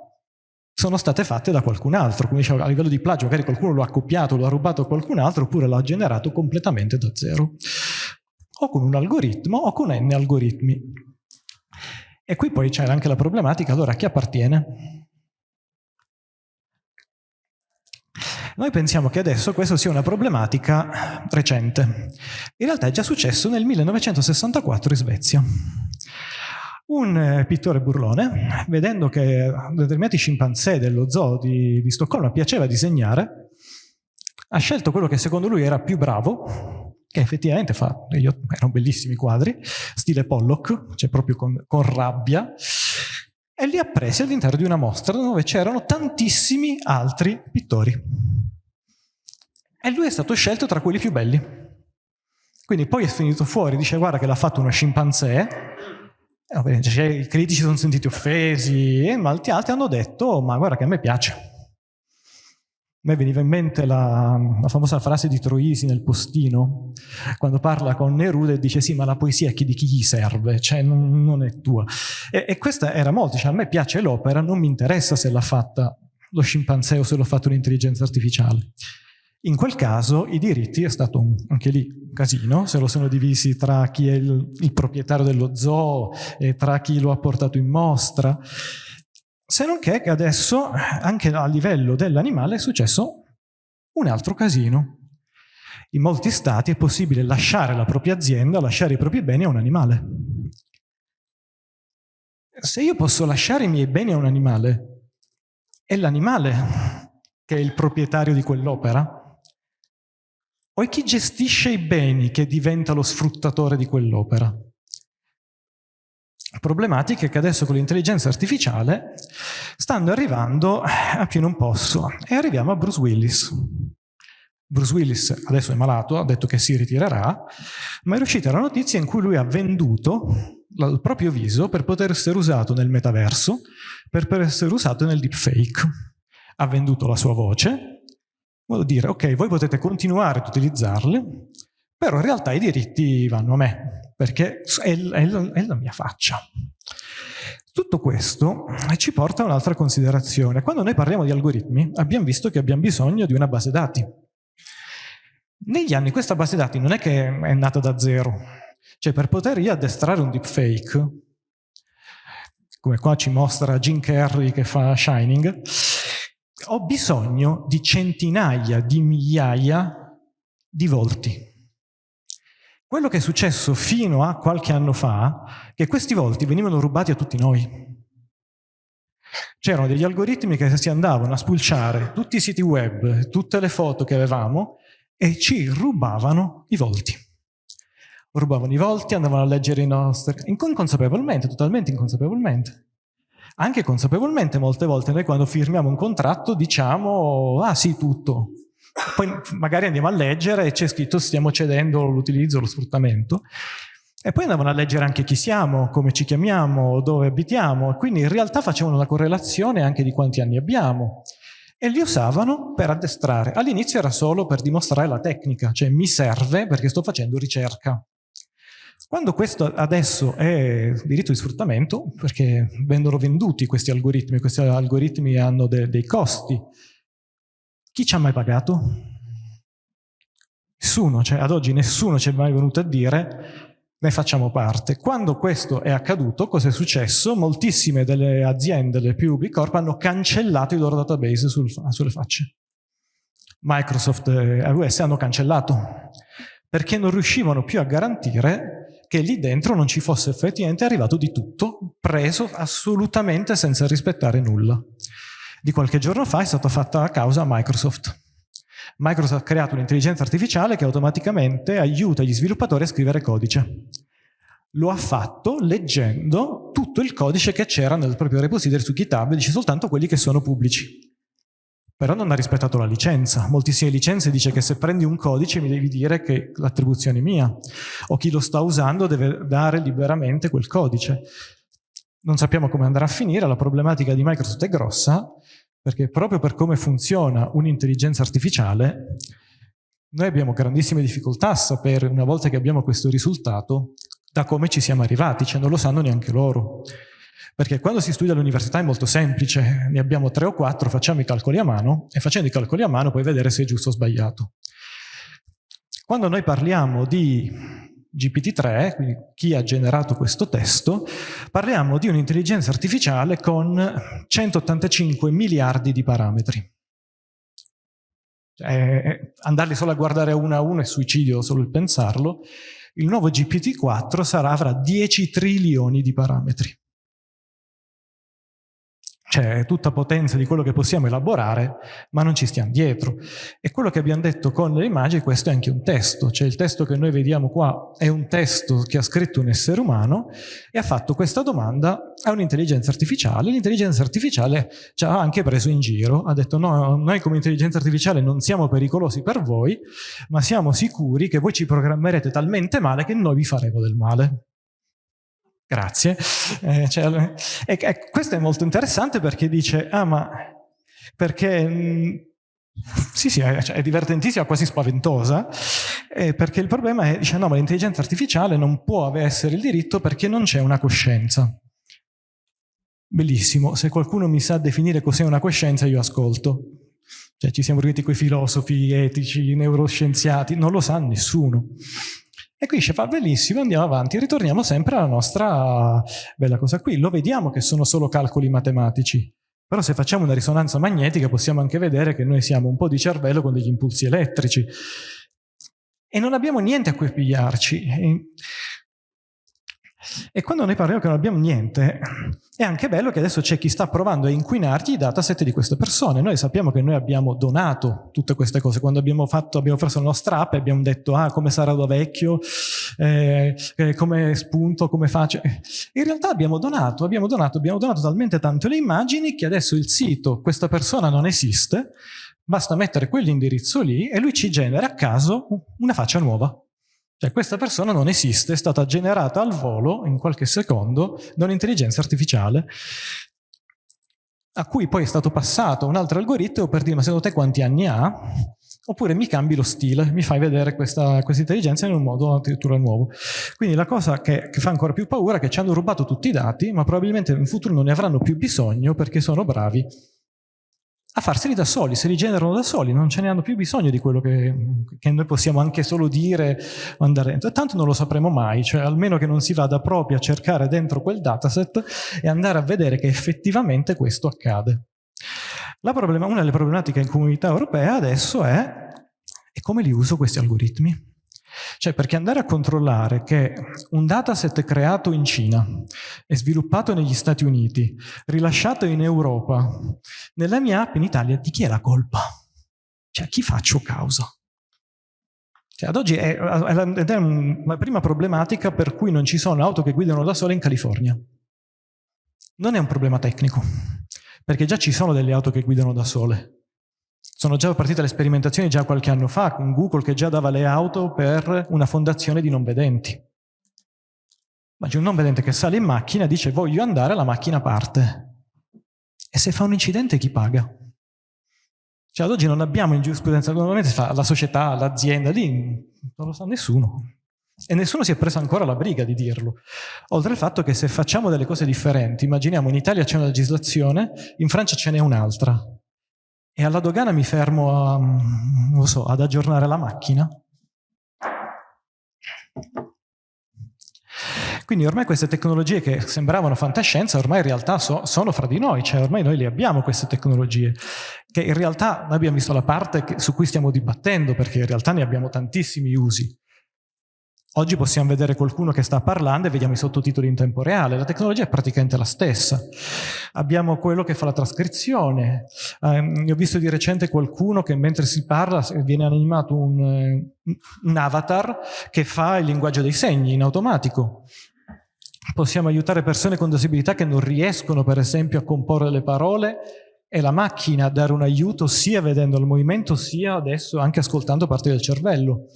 sono state fatte da qualcun altro. Come dicevo, a livello di plagio, magari qualcuno lo ha copiato, lo ha rubato a qualcun altro, oppure lo ha generato completamente da zero. O con un algoritmo, o con n algoritmi. E qui poi c'è anche la problematica, allora a chi appartiene? Noi pensiamo che adesso questa sia una problematica recente. In realtà è già successo nel 1964 in Svezia. Un eh, pittore burlone, vedendo che determinati scimpanzé dello zoo di, di Stoccolma piaceva disegnare, ha scelto quello che secondo lui era più bravo, che effettivamente fa, erano bellissimi quadri, stile Pollock, cioè proprio con, con rabbia, e li ha presi all'interno di una mostra dove c'erano tantissimi altri pittori. E lui è stato scelto tra quelli più belli. Quindi poi è finito fuori, dice guarda che l'ha fatto uno scimpanzé, cioè, I critici sono sentiti offesi, e molti altri hanno detto, ma guarda che a me piace. A me veniva in mente la, la famosa frase di Troisi nel postino, quando parla con Neruda e dice sì, ma la poesia di chi gli serve, cioè non, non è tua. E, e, questa era molto, cioè a me piace l'opera, non mi interessa se l'ha fatta lo scimpanzé o se l'ha fatto un'intelligenza artificiale. In quel caso i diritti è stato un, anche lì un casino, se lo sono divisi tra chi è il, il proprietario dello zoo e tra chi lo ha portato in mostra, se non che adesso anche a livello dell'animale è successo un altro casino. In molti stati è possibile lasciare la propria azienda, lasciare i propri beni a un animale. Se io posso lasciare i miei beni a un animale, è l'animale che è il proprietario di quell'opera? O è chi gestisce i beni che diventa lo sfruttatore di quell'opera? Problematiche che adesso con l'intelligenza artificiale stanno arrivando a più non posso. E arriviamo a Bruce Willis. Bruce Willis adesso è malato, ha detto che si ritirerà, ma è uscita la notizia in cui lui ha venduto il proprio viso per poter essere usato nel metaverso, per poter essere usato nel deepfake. Ha venduto la sua voce, modo di dire, ok, voi potete continuare ad utilizzarli, però in realtà i diritti vanno a me, perché è, è, è la mia faccia. Tutto questo ci porta a un'altra considerazione. Quando noi parliamo di algoritmi, abbiamo visto che abbiamo bisogno di una base dati. Negli anni questa base dati non è che è nata da zero, cioè per poter io addestrare un deepfake, come qua ci mostra Jim Carrey che fa Shining, ho bisogno di centinaia di migliaia di volti. Quello che è successo fino a qualche anno fa, che questi volti venivano rubati a tutti noi. C'erano degli algoritmi che si andavano a spulciare tutti i siti web, tutte le foto che avevamo e ci rubavano i volti. Rubavano i volti, andavano a leggere i nostri... inconsapevolmente, totalmente inconsapevolmente anche consapevolmente molte volte noi quando firmiamo un contratto diciamo ah sì tutto poi magari andiamo a leggere e c'è scritto stiamo cedendo l'utilizzo, lo sfruttamento e poi andavano a leggere anche chi siamo, come ci chiamiamo, dove abitiamo quindi in realtà facevano una correlazione anche di quanti anni abbiamo e li usavano per addestrare. All'inizio era solo per dimostrare la tecnica, cioè mi serve perché sto facendo ricerca. Quando questo adesso è diritto di sfruttamento, perché vengono venduti questi algoritmi, questi algoritmi hanno de dei costi, chi ci ha mai pagato? Nessuno, cioè ad oggi nessuno ci è mai venuto a dire ne facciamo parte. Quando questo è accaduto, cosa è successo? Moltissime delle aziende, le più big corp, hanno cancellato i loro database sul, sulle facce. Microsoft e AWS hanno cancellato perché non riuscivano più a garantire che lì dentro non ci fosse effettivamente arrivato di tutto, preso assolutamente senza rispettare nulla. Di qualche giorno fa è stata fatta la causa a Microsoft. Microsoft ha creato un'intelligenza artificiale che automaticamente aiuta gli sviluppatori a scrivere codice. Lo ha fatto leggendo tutto il codice che c'era nel proprio repository su GitHub, dice soltanto quelli che sono pubblici. Però non ha rispettato la licenza. Moltissime licenze dice che se prendi un codice mi devi dire che l'attribuzione è mia, o chi lo sta usando deve dare liberamente quel codice. Non sappiamo come andrà a finire, la problematica di Microsoft è grossa, perché proprio per come funziona un'intelligenza artificiale, noi abbiamo grandissime difficoltà a sapere, una volta che abbiamo questo risultato, da come ci siamo arrivati, cioè non lo sanno neanche loro. Perché quando si studia all'università è molto semplice, ne abbiamo tre o quattro, facciamo i calcoli a mano e facendo i calcoli a mano puoi vedere se è giusto o sbagliato. Quando noi parliamo di GPT-3, quindi chi ha generato questo testo, parliamo di un'intelligenza artificiale con 185 miliardi di parametri. Eh, andarli solo a guardare uno a uno è suicidio solo il pensarlo. Il nuovo GPT-4 sarà, avrà 10 trilioni di parametri cioè tutta potenza di quello che possiamo elaborare, ma non ci stiamo dietro. E quello che abbiamo detto con le immagini, questo è anche un testo, cioè il testo che noi vediamo qua è un testo che ha scritto un essere umano e ha fatto questa domanda a un'intelligenza artificiale. L'intelligenza artificiale ci ha anche preso in giro, ha detto no, noi come intelligenza artificiale non siamo pericolosi per voi, ma siamo sicuri che voi ci programmerete talmente male che noi vi faremo del male. Grazie. Eh, cioè, e, e, questo è molto interessante perché dice, ah ma, perché, mh, mm, sì sì, è, cioè, è, divertentissima, quasi spaventosa, eh, perché il problema è, dice, no ma l'intelligenza artificiale non può essere il diritto perché non c'è una coscienza. Bellissimo, se qualcuno mi sa definire cos'è una coscienza io ascolto. Cioè ci siamo riuniti quei filosofi, etici, neuroscienziati, non lo sa nessuno. E qui dice, fa bellissimo, andiamo avanti, ritorniamo sempre alla nostra bella cosa qui. Lo vediamo che sono solo calcoli matematici, però se facciamo una risonanza magnetica possiamo anche vedere che noi siamo un po' di cervello con degli impulsi elettrici. E non abbiamo niente a cui pigliarci. E quando noi parliamo che non abbiamo niente, è anche bello che adesso c'è chi sta provando a inquinargli i dataset di queste persone. Noi sappiamo che noi abbiamo donato tutte queste cose. Quando abbiamo, fatto, abbiamo preso la nostra app e abbiamo detto ah, come sarà da vecchio, eh, eh, come spunto, come faccio. In realtà abbiamo donato, abbiamo donato, abbiamo donato talmente tanto le immagini che adesso il sito, questa persona non esiste, basta mettere quell'indirizzo lì e lui ci genera a caso una faccia nuova. Cioè questa persona non esiste, è stata generata al volo in qualche secondo da un'intelligenza artificiale a cui poi è stato passato un altro algoritmo per dire ma secondo te quanti anni ha? Oppure mi cambi lo stile, mi fai vedere questa, questa intelligenza in un modo addirittura nuovo. Quindi la cosa che, che fa ancora più paura è che ci hanno rubato tutti i dati, ma probabilmente in futuro non ne avranno più bisogno perché sono bravi a farseli da soli, si rigenerano da soli, non ce ne hanno più bisogno di quello che, che noi possiamo anche solo dire o andare dentro. Tanto non lo sapremo mai, cioè almeno che non si vada proprio a cercare dentro quel dataset e andare a vedere che effettivamente questo accade. Una delle problematiche in comunità europea adesso è, è come li uso questi algoritmi. Cioè perché andare a controllare che un dataset creato in Cina e sviluppato negli Stati Uniti, rilasciato in Europa, nella mia app in Italia, di chi è la colpa? Cioè a chi faccio causa? Cioè, ad oggi è, è la prima problematica per cui non ci sono auto che guidano da sole in California. Non è un problema tecnico, perché già ci sono delle auto che guidano da sole. Sono già partite le sperimentazioni già qualche anno fa, con Google che già dava le auto per una fondazione di non vedenti. Ma c'è un non vedente che sale in macchina e dice voglio andare, la macchina parte. E se fa un incidente chi paga? Cioè ad oggi non abbiamo in giurisprudenza, normalmente fa la società, l'azienda, lì non lo sa nessuno. E nessuno si è preso ancora la briga di dirlo. Oltre al fatto che se facciamo delle cose differenti, immaginiamo in Italia c'è una legislazione, in Francia ce n'è un'altra. E alla dogana mi fermo a, so, ad aggiornare la macchina. Quindi ormai queste tecnologie che sembravano fantascienza, ormai in realtà so, sono fra di noi, cioè ormai noi le abbiamo queste tecnologie, che in realtà noi abbiamo visto la parte che, su cui stiamo dibattendo, perché in realtà ne abbiamo tantissimi usi. Oggi possiamo vedere qualcuno che sta parlando e vediamo i sottotitoli in tempo reale. La tecnologia è praticamente la stessa. Abbiamo quello che fa la trascrizione. Eh, ho visto di recente qualcuno che mentre si parla viene animato un, un avatar che fa il linguaggio dei segni in automatico. Possiamo aiutare persone con disabilità che non riescono per esempio a comporre le parole e la macchina a dare un aiuto sia vedendo il movimento sia adesso anche ascoltando parte del cervello.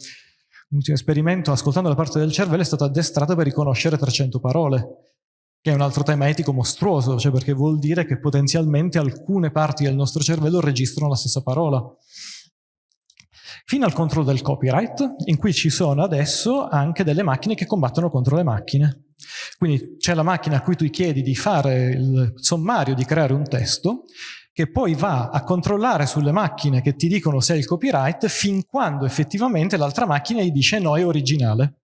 L'ultimo esperimento, ascoltando la parte del cervello, è stato addestrato per riconoscere 300 parole, che è un altro tema etico mostruoso, cioè perché vuol dire che potenzialmente alcune parti del nostro cervello registrano la stessa parola. Fino al controllo del copyright, in cui ci sono adesso anche delle macchine che combattono contro le macchine. Quindi c'è la macchina a cui tu chiedi di fare il sommario, di creare un testo, che poi va a controllare sulle macchine che ti dicono se è il copyright fin quando effettivamente l'altra macchina gli dice no, è originale.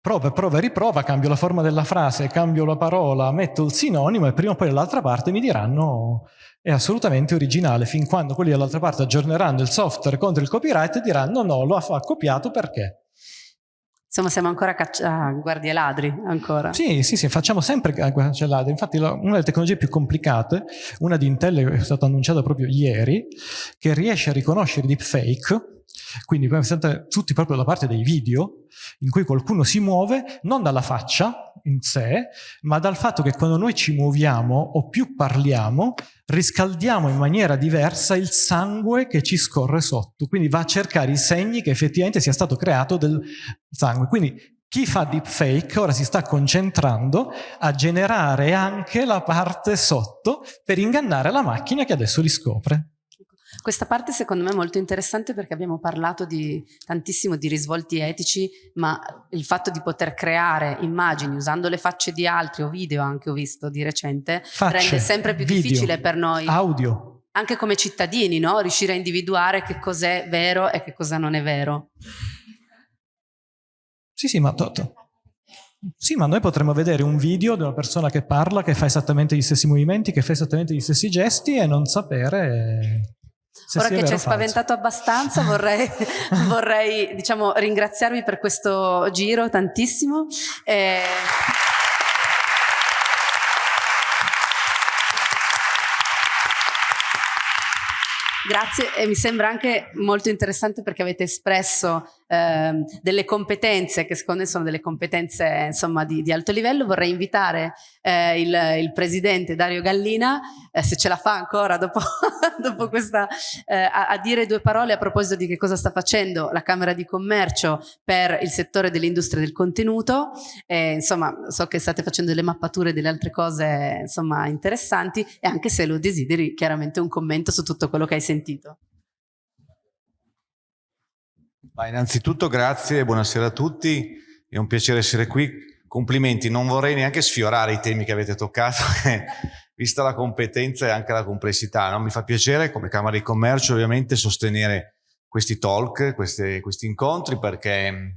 Prova, prova riprova, cambio la forma della frase, cambio la parola, metto il sinonimo e prima o poi dall'altra parte mi diranno è assolutamente originale, fin quando quelli dall'altra parte aggiorneranno il software contro il copyright e diranno no, lo ha copiato perché. Insomma, siamo ancora a guardie ladri, ancora. Sì, sì, sì, facciamo sempre guardie ladri. Infatti una delle tecnologie più complicate, una di Intel è stata annunciata proprio ieri, che riesce a riconoscere deepfake, quindi tutti proprio la parte dei video, in cui qualcuno si muove non dalla faccia in sé, ma dal fatto che quando noi ci muoviamo o più parliamo, riscaldiamo in maniera diversa il sangue che ci scorre sotto. Quindi va a cercare i segni che effettivamente sia stato creato del sangue. Quindi chi fa deepfake ora si sta concentrando a generare anche la parte sotto per ingannare la macchina che adesso li scopre. Questa parte secondo me è molto interessante perché abbiamo parlato di, tantissimo di risvolti etici, ma il fatto di poter creare immagini usando le facce di altri o video anche ho visto di recente, facce, rende sempre più video, difficile per noi. Audio. Anche come cittadini, no? riuscire a individuare che cos'è vero e che cosa non è vero. Sì, sì, ma. Sì, ma noi potremmo vedere un video di una persona che parla, che fa esattamente gli stessi movimenti, che fa esattamente gli stessi gesti e non sapere se Ora che ci hai spaventato abbastanza vorrei, vorrei diciamo, ringraziarvi per questo giro tantissimo. E... Grazie e mi sembra anche molto interessante perché avete espresso eh, delle competenze che secondo me sono delle competenze insomma di, di alto livello. Vorrei invitare eh, il, il, presidente Dario Gallina, eh, se ce la fa ancora dopo, dopo questa, eh, a, a, dire due parole a proposito di che cosa sta facendo la Camera di Commercio per il settore dell'industria del contenuto. insomma, so che state facendo delle mappature e delle altre cose insomma interessanti e anche se lo desideri chiaramente un commento su tutto quello che hai sentito sentito. Ma innanzitutto grazie, buonasera a tutti, è un piacere essere qui, complimenti, non vorrei neanche sfiorare i temi che avete toccato, vista la competenza e anche la complessità, no? mi fa piacere come Camera di Commercio ovviamente sostenere questi talk, questi, questi incontri perché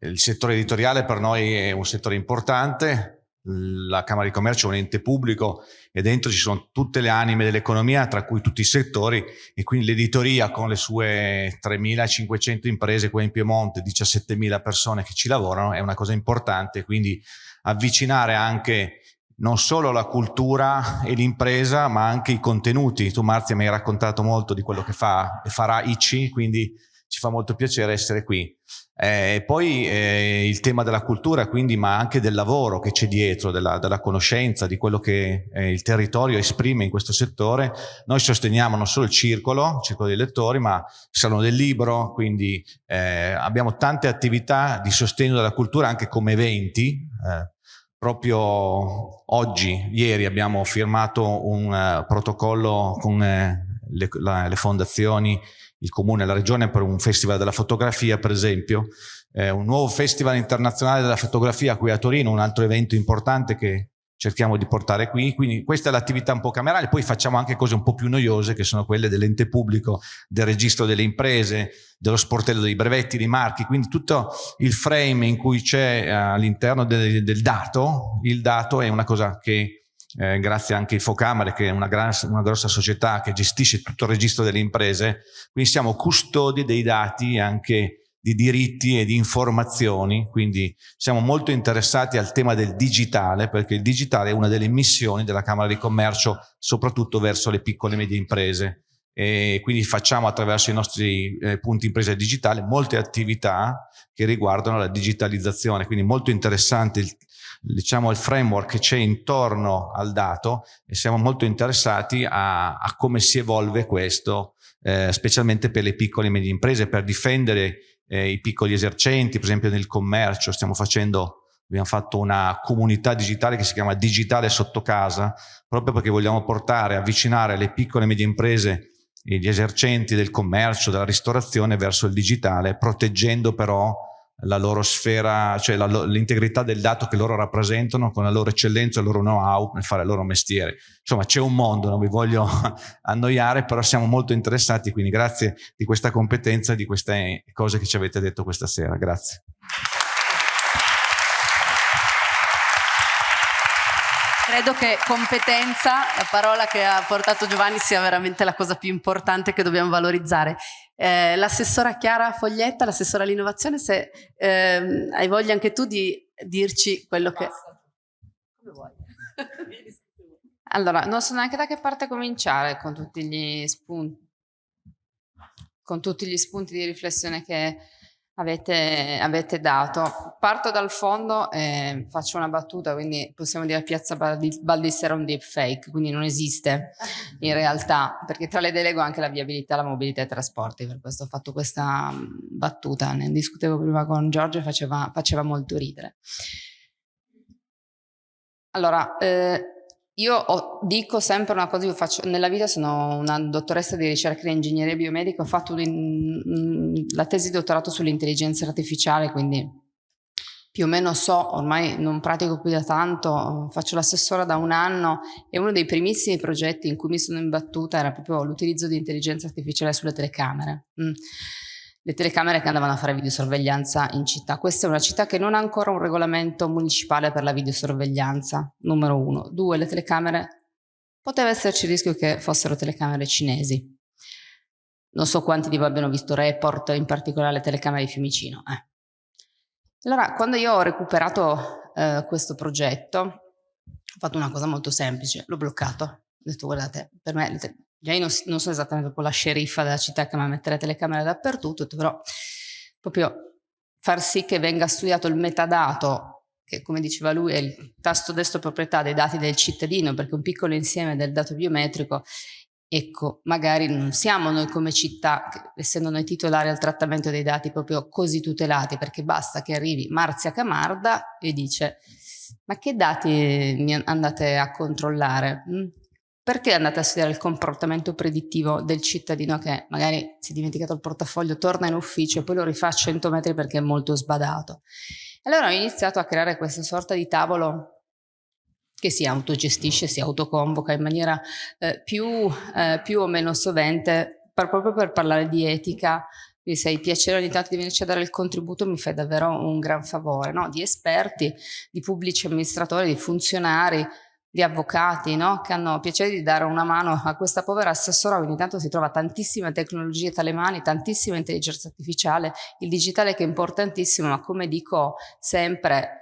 il settore editoriale per noi è un settore importante, la Camera di Commercio è un ente pubblico e dentro ci sono tutte le anime dell'economia, tra cui tutti i settori e quindi l'editoria con le sue 3.500 imprese qua in Piemonte, 17.000 persone che ci lavorano è una cosa importante, quindi avvicinare anche non solo la cultura e l'impresa ma anche i contenuti. Tu Marzia mi hai raccontato molto di quello che fa e farà ICI, quindi ci fa molto piacere essere qui. Eh, poi eh, il tema della cultura, quindi, ma anche del lavoro che c'è dietro, della, della, conoscenza, di quello che eh, il territorio esprime in questo settore. Noi sosteniamo non solo il circolo, il circolo dei lettori, ma il Salone del Libro, quindi eh, abbiamo tante attività di sostegno della cultura anche come eventi. Eh, proprio oggi, ieri, abbiamo firmato un uh, protocollo con le, la, le fondazioni il comune e la regione per un festival della fotografia per esempio, eh, un nuovo festival internazionale della fotografia qui a Torino, un altro evento importante che cerchiamo di portare qui, quindi questa è l'attività un po' camerale, poi facciamo anche cose un po' più noiose che sono quelle dell'ente pubblico, del registro delle imprese, dello sportello dei brevetti, dei marchi, quindi tutto il frame in cui c'è eh, all'interno del, del, dato, il dato è una cosa che eh, grazie anche a Infocamere che è una, una grossa società che gestisce tutto il registro delle imprese, quindi siamo custodi dei dati anche di diritti e di informazioni, quindi siamo molto interessati al tema del digitale, perché il digitale è una delle missioni della Camera di Commercio, soprattutto verso le piccole e medie imprese. E quindi facciamo attraverso i nostri eh, punti impresa digitale molte attività che riguardano la digitalizzazione, quindi molto interessante il, diciamo, il framework che c'è intorno al dato e siamo molto interessati a, a come si evolve questo, eh, specialmente per le piccole e medie imprese, per difendere eh, i piccoli esercenti, per esempio nel commercio. Stiamo facendo, abbiamo fatto una comunità digitale che si chiama Digitale Sotto Casa, proprio perché vogliamo portare, avvicinare le piccole e medie imprese e gli esercenti del commercio, della ristorazione verso il digitale, proteggendo però la loro sfera, cioè l'integrità del dato che loro rappresentano con la loro eccellenza il loro know-how nel fare il loro mestiere. Insomma c'è un mondo, non vi voglio annoiare, però siamo molto interessati, quindi grazie di questa competenza e di queste cose che ci avete detto questa sera. Grazie. Credo che competenza, la parola che ha portato Giovanni, sia veramente la cosa più importante che dobbiamo valorizzare. Eh, l'assessora Chiara Foglietta, l'assessora all'innovazione, se eh, hai voglia anche tu di dirci quello che... Come vuoi. allora, non so neanche da che parte cominciare con tutti gli spunti, con tutti gli spunti di riflessione che avete, avete dato. Parto dal fondo e faccio una battuta, quindi possiamo dire Piazza Baldis era un deepfake, quindi non esiste in realtà, perché tra le delego anche la viabilità, la mobilità e i trasporti, per questo ho fatto questa mm, battuta, ne discutevo prima con Giorgio e faceva, faceva molto ridere. Allora, eh, io ho, dico sempre una cosa, io faccio, nella vita sono una dottoressa di ricerca in ingegneria biomedica, ho fatto un, la tesi di dottorato sull'intelligenza artificiale, quindi più o meno so, ormai non pratico più da tanto, faccio l'assessora da un anno e uno dei primissimi progetti in cui mi sono imbattuta era proprio l'utilizzo di intelligenza artificiale sulle telecamere. Mm le telecamere che andavano a fare videosorveglianza in città. Questa è una città che non ha ancora un regolamento municipale per la videosorveglianza, numero uno. Due, le telecamere, poteva esserci il rischio che fossero telecamere cinesi. Non so quanti di voi abbiano visto Report, in particolare le telecamere di Fiumicino. Eh. Allora, quando io ho recuperato eh, questo progetto, ho fatto una cosa molto semplice, l'ho bloccato. Ho detto, guardate, per me io non, non sono esattamente la sceriffa della città che mi mette le telecamere dappertutto, però proprio far sì che venga studiato il metadato, che come diceva lui è il tasto destro proprietà dei dati del cittadino, perché un piccolo insieme del dato biometrico, ecco, magari non siamo noi come città, essendo noi titolari al trattamento dei dati proprio così tutelati, perché basta che arrivi Marzia Camarda e dice ma che dati mi andate a controllare? Perché andate a studiare il comportamento predittivo del cittadino che magari si è dimenticato il portafoglio, torna in ufficio e poi lo rifà a 100 metri perché è molto sbadato. Allora ho iniziato a creare questa sorta di tavolo che si autogestisce, si autoconvoca in maniera eh, più, eh, più, o meno sovente, per, proprio per parlare di etica, quindi se hai piacere ogni tanto di venirci a dare il contributo mi fai davvero un gran favore, no? di esperti, di pubblici amministratori, di funzionari, di avvocati no? che hanno piacere di dare una mano a questa povera assessora, ogni tanto si trova tantissime tecnologie tra le mani, tantissima intelligenza artificiale, il digitale che è importantissimo, ma come dico sempre,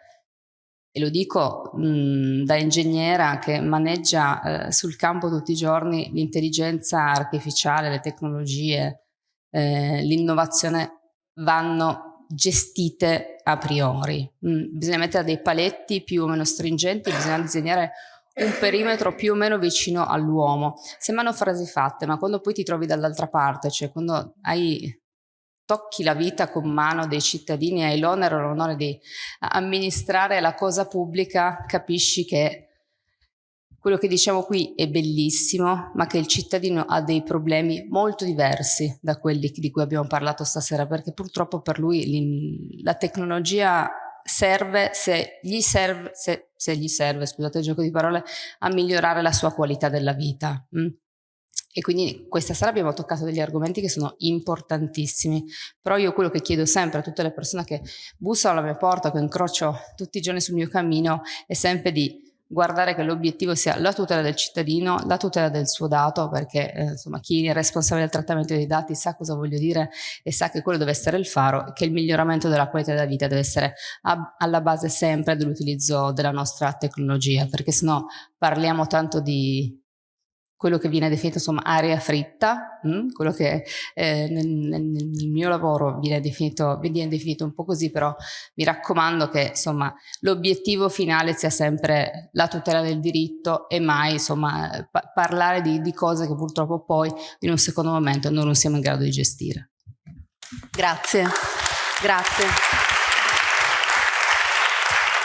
e lo dico mh, da ingegnera che maneggia eh, sul campo tutti i giorni l'intelligenza artificiale, le tecnologie, eh, l'innovazione vanno gestite a priori. Mm, bisogna mettere dei paletti più o meno stringenti, bisogna disegnare un perimetro più o meno vicino all'uomo. Sembrano frasi fatte, ma quando poi ti trovi dall'altra parte, cioè quando hai tocchi la vita con mano dei cittadini, hai l'onere o l'onore di amministrare la cosa pubblica, capisci che quello che diciamo qui è bellissimo, ma che il cittadino ha dei problemi molto diversi da quelli di cui abbiamo parlato stasera, perché purtroppo per lui la tecnologia serve, se gli serve, se, se gli serve, scusate il gioco di parole, a migliorare la sua qualità della vita. Mm? E quindi questa sera abbiamo toccato degli argomenti che sono importantissimi, però io quello che chiedo sempre a tutte le persone che bussano alla mia porta, che incrocio tutti i giorni sul mio cammino, è sempre di guardare che l'obiettivo sia la tutela del cittadino, la tutela del suo dato, perché eh, insomma chi è responsabile del trattamento dei dati sa cosa voglio dire e sa che quello deve essere il faro e che il miglioramento della qualità della vita deve essere alla base sempre dell'utilizzo della nostra tecnologia, perché sennò parliamo tanto di quello che viene definito insomma aria fritta, mh? Mm, quello che eh, nel, nel, mio lavoro viene definito, viene definito un po' così, però mi raccomando che insomma l'obiettivo finale sia sempre la tutela del diritto e mai insomma pa parlare di, di cose che purtroppo poi in un secondo momento non siamo in grado di gestire. Grazie, grazie.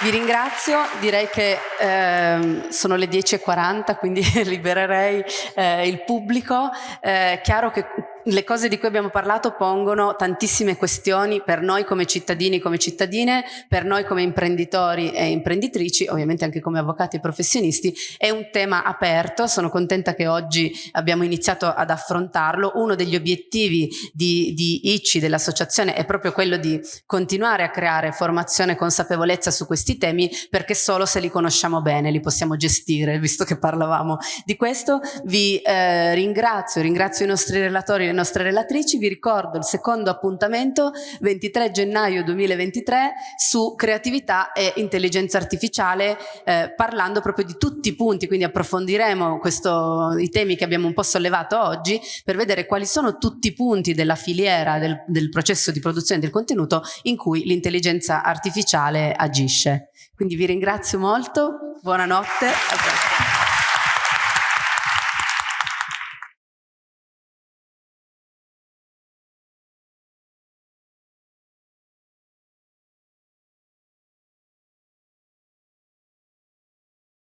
Vi ringrazio, direi che eh, sono le 10.40 quindi libererei eh, il pubblico. Eh, chiaro che le cose di cui abbiamo parlato pongono tantissime questioni per noi come cittadini, come cittadine, per noi come imprenditori e imprenditrici, ovviamente anche come avvocati e professionisti, è un tema aperto, sono contenta che oggi abbiamo iniziato ad affrontarlo, uno degli obiettivi di, di ICI, dell'associazione, è proprio quello di continuare a creare formazione e consapevolezza su questi temi, perché solo se li conosciamo bene li possiamo gestire, visto che parlavamo di questo. Vi eh, ringrazio, ringrazio i nostri relatori le nostre relatrici, vi ricordo il secondo appuntamento 23 gennaio 2023 su creatività e intelligenza artificiale eh, parlando proprio di tutti i punti, quindi approfondiremo questo, i temi che abbiamo un po' sollevato oggi per vedere quali sono tutti i punti della filiera del, del processo di produzione del contenuto in cui l'intelligenza artificiale agisce. Quindi vi ringrazio molto, buonanotte.